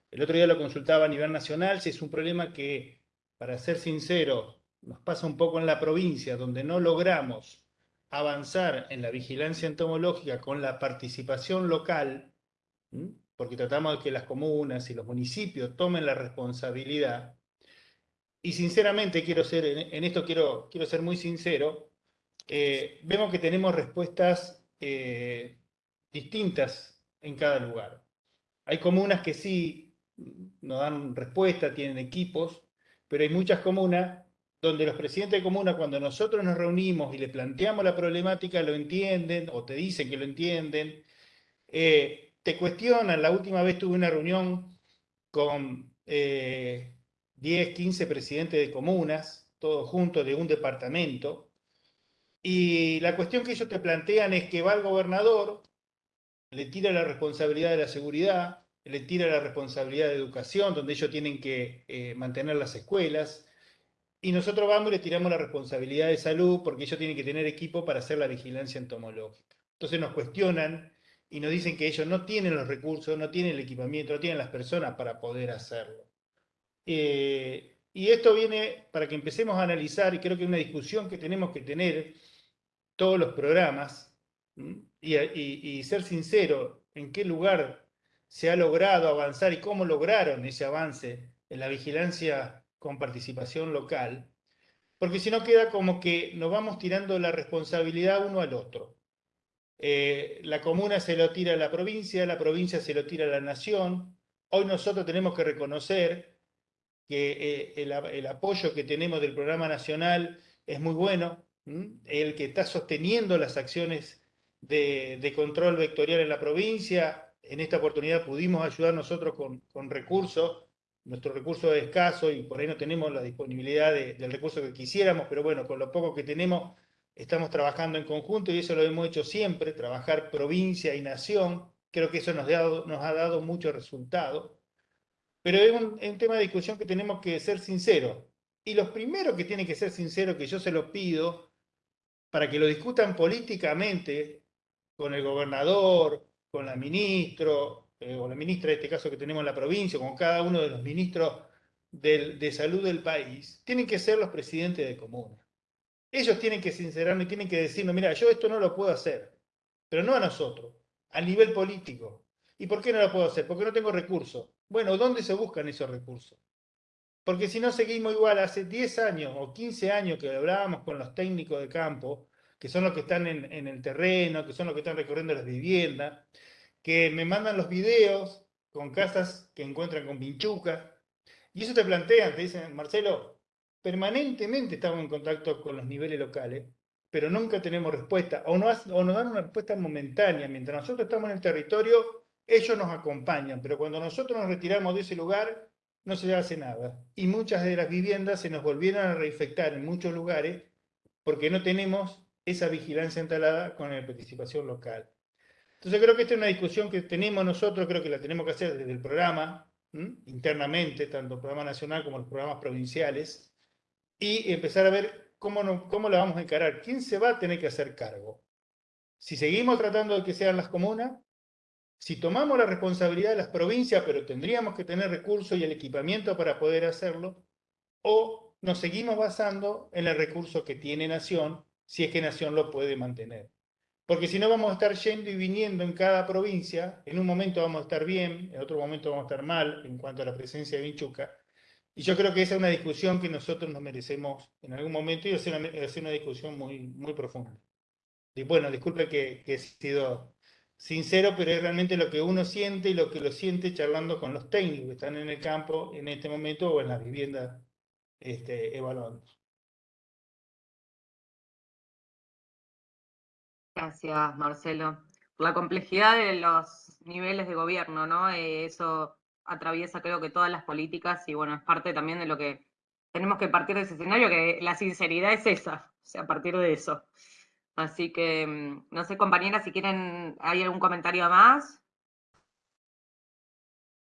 Speaker 20: El otro día lo consultaba a nivel nacional, si es un problema que, para ser sincero, nos pasa un poco en la provincia, donde no logramos avanzar en la vigilancia entomológica con la participación local, porque tratamos de que las comunas y los municipios tomen la responsabilidad, y sinceramente quiero ser, en esto quiero, quiero ser muy sincero, eh, vemos que tenemos respuestas eh, distintas en cada lugar. Hay comunas que sí nos dan respuesta, tienen equipos, pero hay muchas comunas donde los presidentes de comuna, cuando nosotros nos reunimos y le planteamos la problemática, lo entienden o te dicen que lo entienden, eh, te cuestionan. La última vez tuve una reunión con 10, 15 presidentes de comunas, todos juntos de un departamento, y la cuestión que ellos te plantean es que va el gobernador, le tira la responsabilidad de la seguridad, le tira la responsabilidad de educación, donde ellos tienen que eh, mantener las escuelas, y nosotros vamos y le tiramos la responsabilidad de salud porque ellos tienen que tener equipo para hacer la vigilancia entomológica. Entonces nos cuestionan y nos dicen que ellos no tienen los recursos, no tienen el equipamiento, no tienen las personas para poder hacerlo. Eh, y esto viene para que empecemos a analizar, y creo que es una discusión que tenemos que tener todos los programas, y, y ser sincero en qué lugar se ha logrado avanzar y cómo lograron ese avance en la vigilancia con participación local, porque si no queda como que nos vamos tirando la responsabilidad uno al otro. Eh, la comuna se lo tira a la provincia, la provincia se lo tira a la nación. Hoy nosotros tenemos que reconocer que eh, el, apoyo que tenemos del programa nacional es muy bueno, el que está sosteniendo las acciones de, control vectorial en la provincia. En esta oportunidad pudimos ayudar nosotros con, recursos. Nuestro recurso es escaso y por ahí no tenemos la disponibilidad del recurso que quisiéramos, pero bueno, con lo poco que tenemos estamos trabajando en conjunto y eso lo hemos hecho siempre, trabajar provincia y nación, creo que eso nos, nos ha dado mucho resultado, pero es un, es un, tema de discusión que tenemos que ser sinceros. Y los primeros que tienen que ser sinceros, que yo se lo pido, para que lo discutan políticamente con el gobernador, con la ministro, eh, o la ministra, en este caso que tenemos en la provincia, con cada uno de los ministros de salud del país, tienen que ser los presidentes de comuna. Ellos tienen que sincerarnos y tienen que decirnos, mira, yo esto no lo puedo hacer, pero no a nosotros, a nivel político. ¿Y por qué no lo puedo hacer? Porque no tengo recursos. Bueno, ¿dónde se buscan esos recursos? Porque si no seguimos igual, hace 10 años o 15 años que hablábamos con los técnicos de campo, que son los que están en, el terreno, que son los que están recorriendo las viviendas, que me mandan los videos con casas que encuentran con pinchuca, y eso te plantean, te dicen, Marcelo, permanentemente estamos en contacto con los niveles locales, pero nunca tenemos respuesta, o, no, o nos dan una respuesta momentánea, mientras nosotros estamos en el territorio, ellos nos acompañan, pero cuando nosotros nos retiramos de ese lugar, no se hace nada. Y muchas de las viviendas se nos volvieron a reinfectar en muchos lugares porque no tenemos esa vigilancia instalada con la participación local. Entonces creo que esta es una discusión que tenemos nosotros, creo que la tenemos que hacer desde el programa, internamente, tanto el programa nacional como los programas provinciales, y empezar a ver cómo, cómo la vamos a encarar, quién se va a tener que hacer cargo. Si seguimos tratando de que sean las comunas, si tomamos la responsabilidad de las provincias, pero tendríamos que tener recursos y el equipamiento para poder hacerlo, o nos seguimos basando en el recurso que tiene Nación, si es que Nación lo puede mantener. Porque si no vamos a estar yendo y viniendo en cada provincia, en un momento vamos a estar bien, en otro momento vamos a estar mal en cuanto a la presencia de Vinchuca. Y yo creo que esa es una discusión que nosotros nos merecemos en algún momento y hacer una, hacer una discusión muy, muy profunda. Y bueno, disculpe que, que he sido sincero, pero es realmente lo que uno siente y lo que lo siente charlando con los técnicos que están en el campo en este momento o en las viviendas este, evaluando.
Speaker 3: Gracias, Marcelo. Por la complejidad de los niveles de gobierno, ¿no? Eh, eso atraviesa creo que todas las políticas y bueno, es parte también de lo que tenemos que partir de ese escenario, que la sinceridad es esa, o sea, a partir de eso. Así que, mm, no sé, compañeras, si quieren, ¿hay algún comentario más?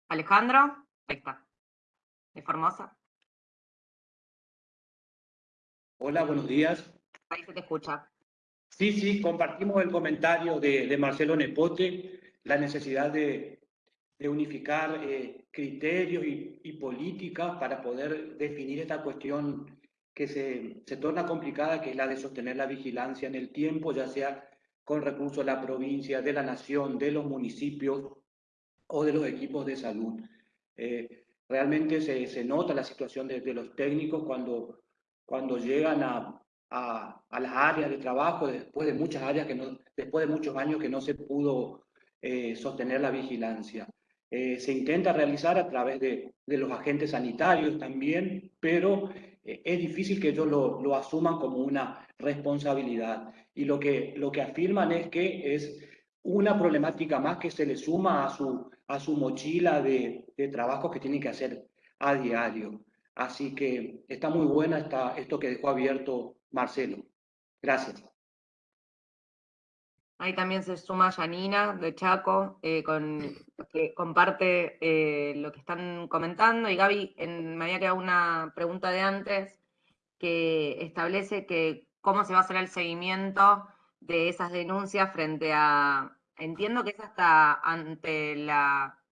Speaker 3: Alejandro, ahí está, de Formosa.
Speaker 21: Hola, buenos días.
Speaker 3: Ahí se te escucha.
Speaker 21: Sí, sí, compartimos el comentario de, Marcelo Nepote, la necesidad de, unificar eh, criterios y, políticas para poder definir esta cuestión que se, se torna complicada, que es la de sostener la vigilancia en el tiempo, ya sea con recursos de la provincia, de la nación, de los municipios o de los equipos de salud. Eh, realmente se, se, nota la situación de, de, los técnicos cuando, cuando llegan a, a, a, las áreas de trabajo después de muchas áreas que no, después de muchos años que no se pudo eh, sostener la vigilancia. Eh, se intenta realizar a través de, de, los agentes sanitarios también, pero eh, es difícil que ellos lo, lo, asuman como una responsabilidad. Y lo que, lo que afirman es que es una problemática más que se le suma a su, a su mochila de, de trabajo que tienen que hacer a diario. Así que está muy buena esta, esto que dejó abierto Marcelo. Gracias.
Speaker 3: Ahí también se suma Janina de Chaco, eh, con, que comparte eh, lo que están comentando. Y Gaby, en, me había quedado una pregunta de antes que establece que cómo se va a hacer el seguimiento de esas denuncias frente a, entiendo que es hasta ante la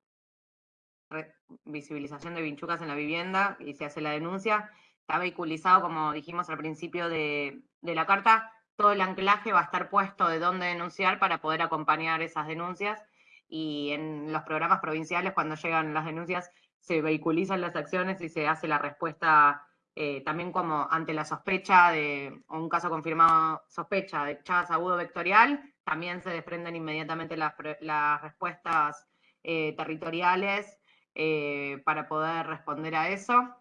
Speaker 3: visibilización de vinchucas en la vivienda y se hace la denuncia, está vehiculizado, como dijimos al principio de, la carta, todo el anclaje va a estar puesto de dónde denunciar para poder acompañar esas denuncias y en los programas provinciales cuando llegan las denuncias se vehiculizan las acciones y se hace la respuesta eh, también como ante la sospecha de o un caso confirmado sospecha de Chagas agudo vectorial, también se desprenden inmediatamente las, las respuestas eh, territoriales eh, para poder responder a eso.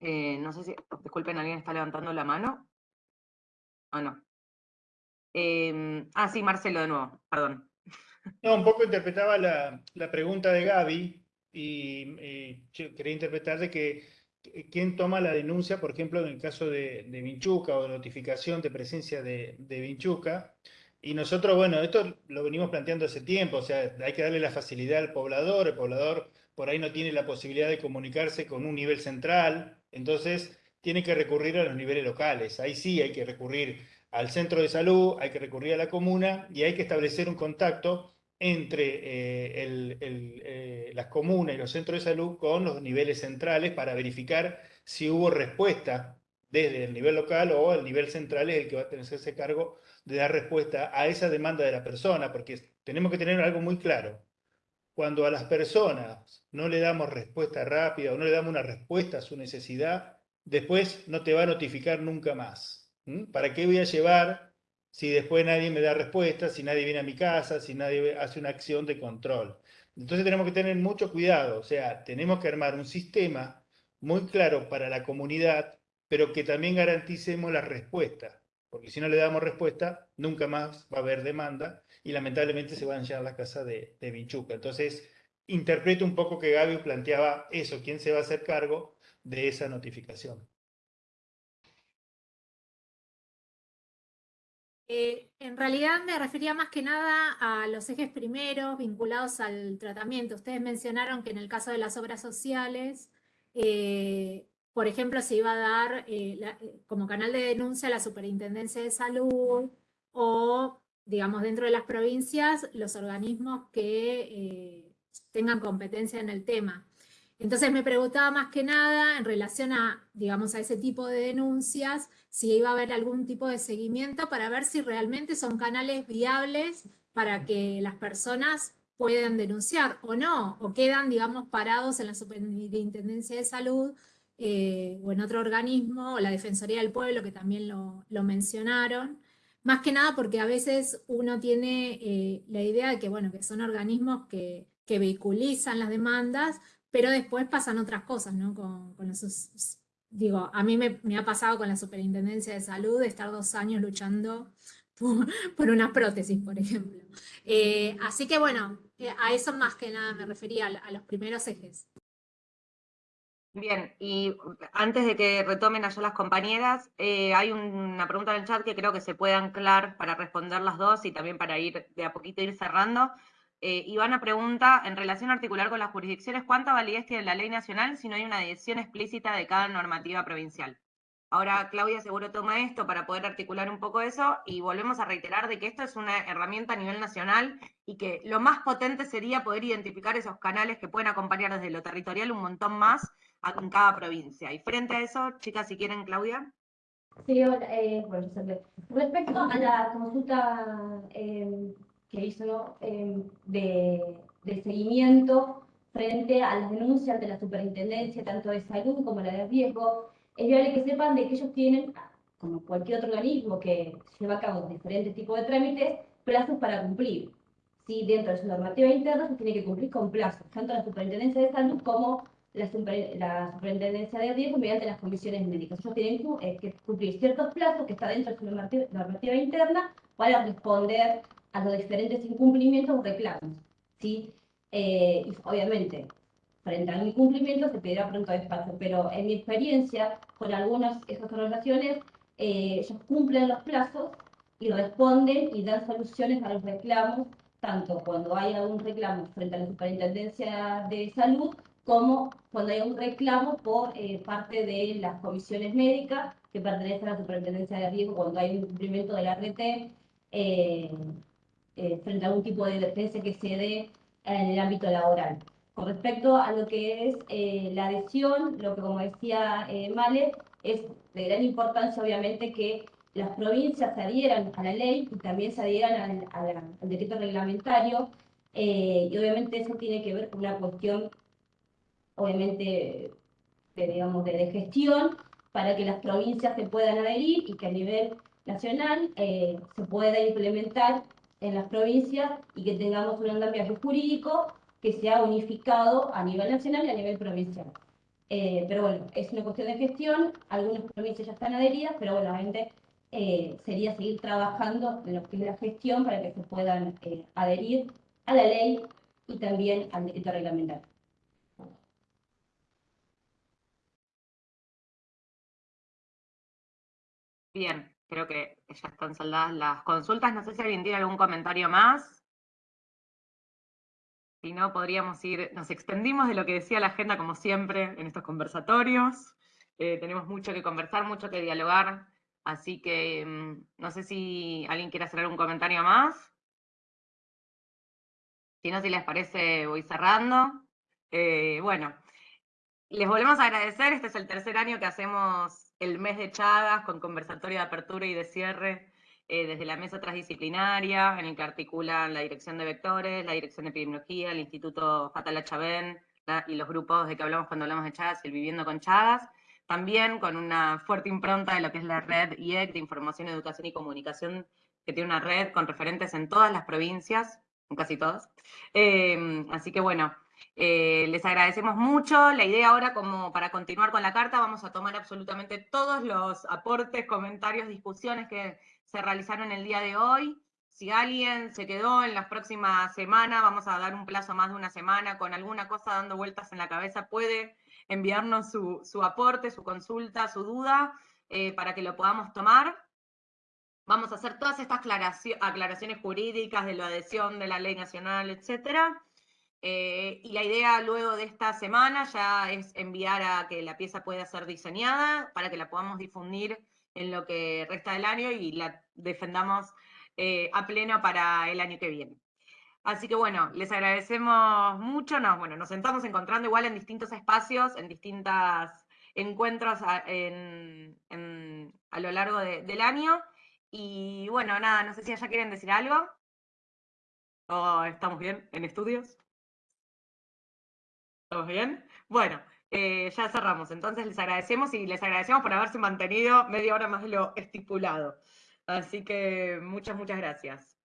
Speaker 3: Eh, no sé si, disculpen, alguien está levantando la mano. Ah, no. Eh, ah, sí, Marcelo, de nuevo, perdón.
Speaker 20: No, un poco interpretaba la, la pregunta de Gaby y, quería interpretar de que quién toma la denuncia, por ejemplo, en el caso de, de Vinchuca o notificación de presencia de, de Vinchuca. Y nosotros, bueno, esto lo venimos planteando hace tiempo, o sea, hay que darle la facilidad al poblador, el poblador por ahí no tiene la posibilidad de comunicarse con un nivel central, entonces tiene que recurrir a los niveles locales. Ahí sí hay que recurrir al centro de salud, hay que recurrir a la comuna y hay que establecer un contacto entre eh, eh, las comunas y los centros de salud con los niveles centrales para verificar si hubo respuesta desde el nivel local o el nivel central es el que va a tener ese cargo de dar respuesta a esa demanda de la persona, porque tenemos que tener algo muy claro. Cuando a las personas no le damos respuesta rápida o no le damos una respuesta a su necesidad, después no te va a notificar nunca más. ¿Para qué voy a llevar si después nadie me da respuesta, si nadie viene a mi casa, si nadie hace una acción de control? Entonces tenemos que tener mucho cuidado, o sea, tenemos que armar un sistema muy claro para la comunidad, pero que también garanticemos la respuesta, porque si no le damos respuesta, nunca más va a haber demanda y lamentablemente se van a llenar la casa de, de Vinchuca. Entonces, interpreto un poco que Gaby planteaba eso, quién se va a hacer cargo de esa notificación.
Speaker 11: Eh, en realidad me refería más que nada a los ejes primeros vinculados al tratamiento. Ustedes mencionaron que en el caso de las obras sociales, eh, por ejemplo, se iba a dar eh, como canal de denuncia a la Superintendencia de Salud o, digamos, dentro de las provincias, los organismos que eh, tengan competencia en el tema. Entonces me preguntaba más que nada en relación a, digamos, a ese tipo de denuncias, si iba a haber algún tipo de seguimiento para ver si realmente son canales viables para que las personas puedan denunciar o no, o quedan, digamos, parados en la Superintendencia de Salud eh, o en otro organismo, o la Defensoría del Pueblo, que también lo, lo mencionaron. Más que nada porque a veces uno tiene eh, la idea de que, bueno, que son organismos que, que vehiculizan las demandas, pero después pasan otras cosas, ¿no? Con, con esos, digo, a mí me, me, ha pasado con la Superintendencia de Salud de estar dos años luchando por, una prótesis, por ejemplo. Eh, así que bueno, eh, a eso más que nada me refería, a los primeros ejes.
Speaker 3: Bien, y antes de que retomen allá las compañeras, eh, hay una pregunta en el chat que creo que se puede anclar para responder las dos y también para ir de a poquito ir cerrando. Eh, Ivana pregunta, en relación articular con las jurisdicciones, ¿cuánta validez tiene la ley nacional si no hay una decisión explícita de cada normativa provincial? Ahora Claudia seguro toma esto para poder articular un poco eso y volvemos a reiterar de que esto es una herramienta a nivel nacional y que lo más potente sería poder identificar esos canales que pueden acompañar desde lo territorial un montón más en cada provincia. Y frente a eso, chicas, si quieren, Claudia.
Speaker 7: Sí, hola, eh, bueno, respecto a la consulta eh, que hizo eh, de, de, seguimiento frente a las denuncias de la superintendencia, tanto de salud como la de riesgo, es viable que sepan de que ellos tienen, como cualquier otro organismo que lleva a cabo diferentes tipos de trámites, plazos para cumplir. Si dentro de su normativa interna se tiene que cumplir con plazos, tanto la superintendencia de salud como la, superintendencia de riesgo mediante las comisiones médicas. Ellos tienen eh, que cumplir ciertos plazos que está dentro de su normativa, interna para responder a los diferentes incumplimientos o reclamos. ¿sí? Eh, y obviamente, frente a un incumplimiento se pedirá pronto despacho, pero en mi experiencia con algunas de esas organizaciones, eh, ellos cumplen los plazos y responden y dan soluciones a los reclamos, tanto cuando hay algún reclamo frente a la Superintendencia de Salud como cuando hay un reclamo por eh, parte de las comisiones médicas que pertenecen a la superintendencia de riesgo, cuando hay un cumplimiento de la RT eh, eh, frente a algún tipo de defensa que se dé en el ámbito laboral. Con respecto a lo que es la adhesión, lo que como decía Male, es de gran importancia obviamente que las provincias se adhieran a la ley y también se adhieran al, al decreto reglamentario, y obviamente eso tiene que ver con una cuestión obviamente, de, digamos, de, gestión para que las provincias se puedan adherir y que a nivel nacional eh, se pueda implementar en las provincias y que tengamos un andamiaje jurídico que sea unificado a nivel nacional y a nivel provincial. Eh, pero bueno, es una cuestión de gestión, algunas provincias ya están adheridas, pero bueno, obviamente eh, sería seguir trabajando en lo que es la gestión para que se puedan adherir a la ley y también al decreto reglamentario.
Speaker 3: Bien, creo que ya están saldadas las consultas. No sé si alguien tiene algún comentario más. Si no, podríamos ir, nos extendimos de lo que decía la agenda como siempre en estos conversatorios. Eh, tenemos mucho que conversar, mucho que dialogar. Así que mm, no sé si alguien quiere hacer algún comentario más. Si no, si les parece, voy cerrando. Eh, bueno, les volvemos a agradecer. Este es el tercer año que hacemos el mes de Chagas con conversatorio de apertura y de cierre eh, desde la mesa transdisciplinaria, en el que articulan la dirección de vectores, la dirección de epidemiología, el Instituto Fatala Chabén y los grupos de que hablamos cuando hablamos de Chagas y el Viviendo con Chagas. También con una fuerte impronta de lo que es la red IEC de Información, Educación y Comunicación, que tiene una red con referentes en todas las provincias, en casi todas. Eh, así que bueno, eh, les agradecemos mucho. La idea ahora, como para continuar con la carta, vamos a tomar absolutamente todos los aportes, comentarios, discusiones que se realizaron el día de hoy. Si alguien se quedó en las próximas semanas, vamos a dar un plazo más de una semana con alguna cosa dando vueltas en la cabeza, puede enviarnos su, aporte, su consulta, su duda, eh, para que lo podamos tomar. Vamos a hacer todas estas aclaraciones jurídicas de la adhesión de la ley nacional, etcétera. Eh, y la idea luego de esta semana ya es enviar a que la pieza pueda ser diseñada para que la podamos difundir en lo que resta del año y la defendamos eh, a pleno para el año que viene. Así que bueno, les agradecemos mucho. Nos, bueno, nos estamos encontrando igual en distintos espacios, en distintos encuentros a, lo largo del año. Y bueno, nada, no sé si ya quieren decir algo. ¿O estamos bien en estudios? ¿Estamos bien? Bueno, eh, ya cerramos. Entonces les agradecemos y les agradecemos por haberse mantenido media hora más de lo estipulado. Así que muchas, muchas gracias.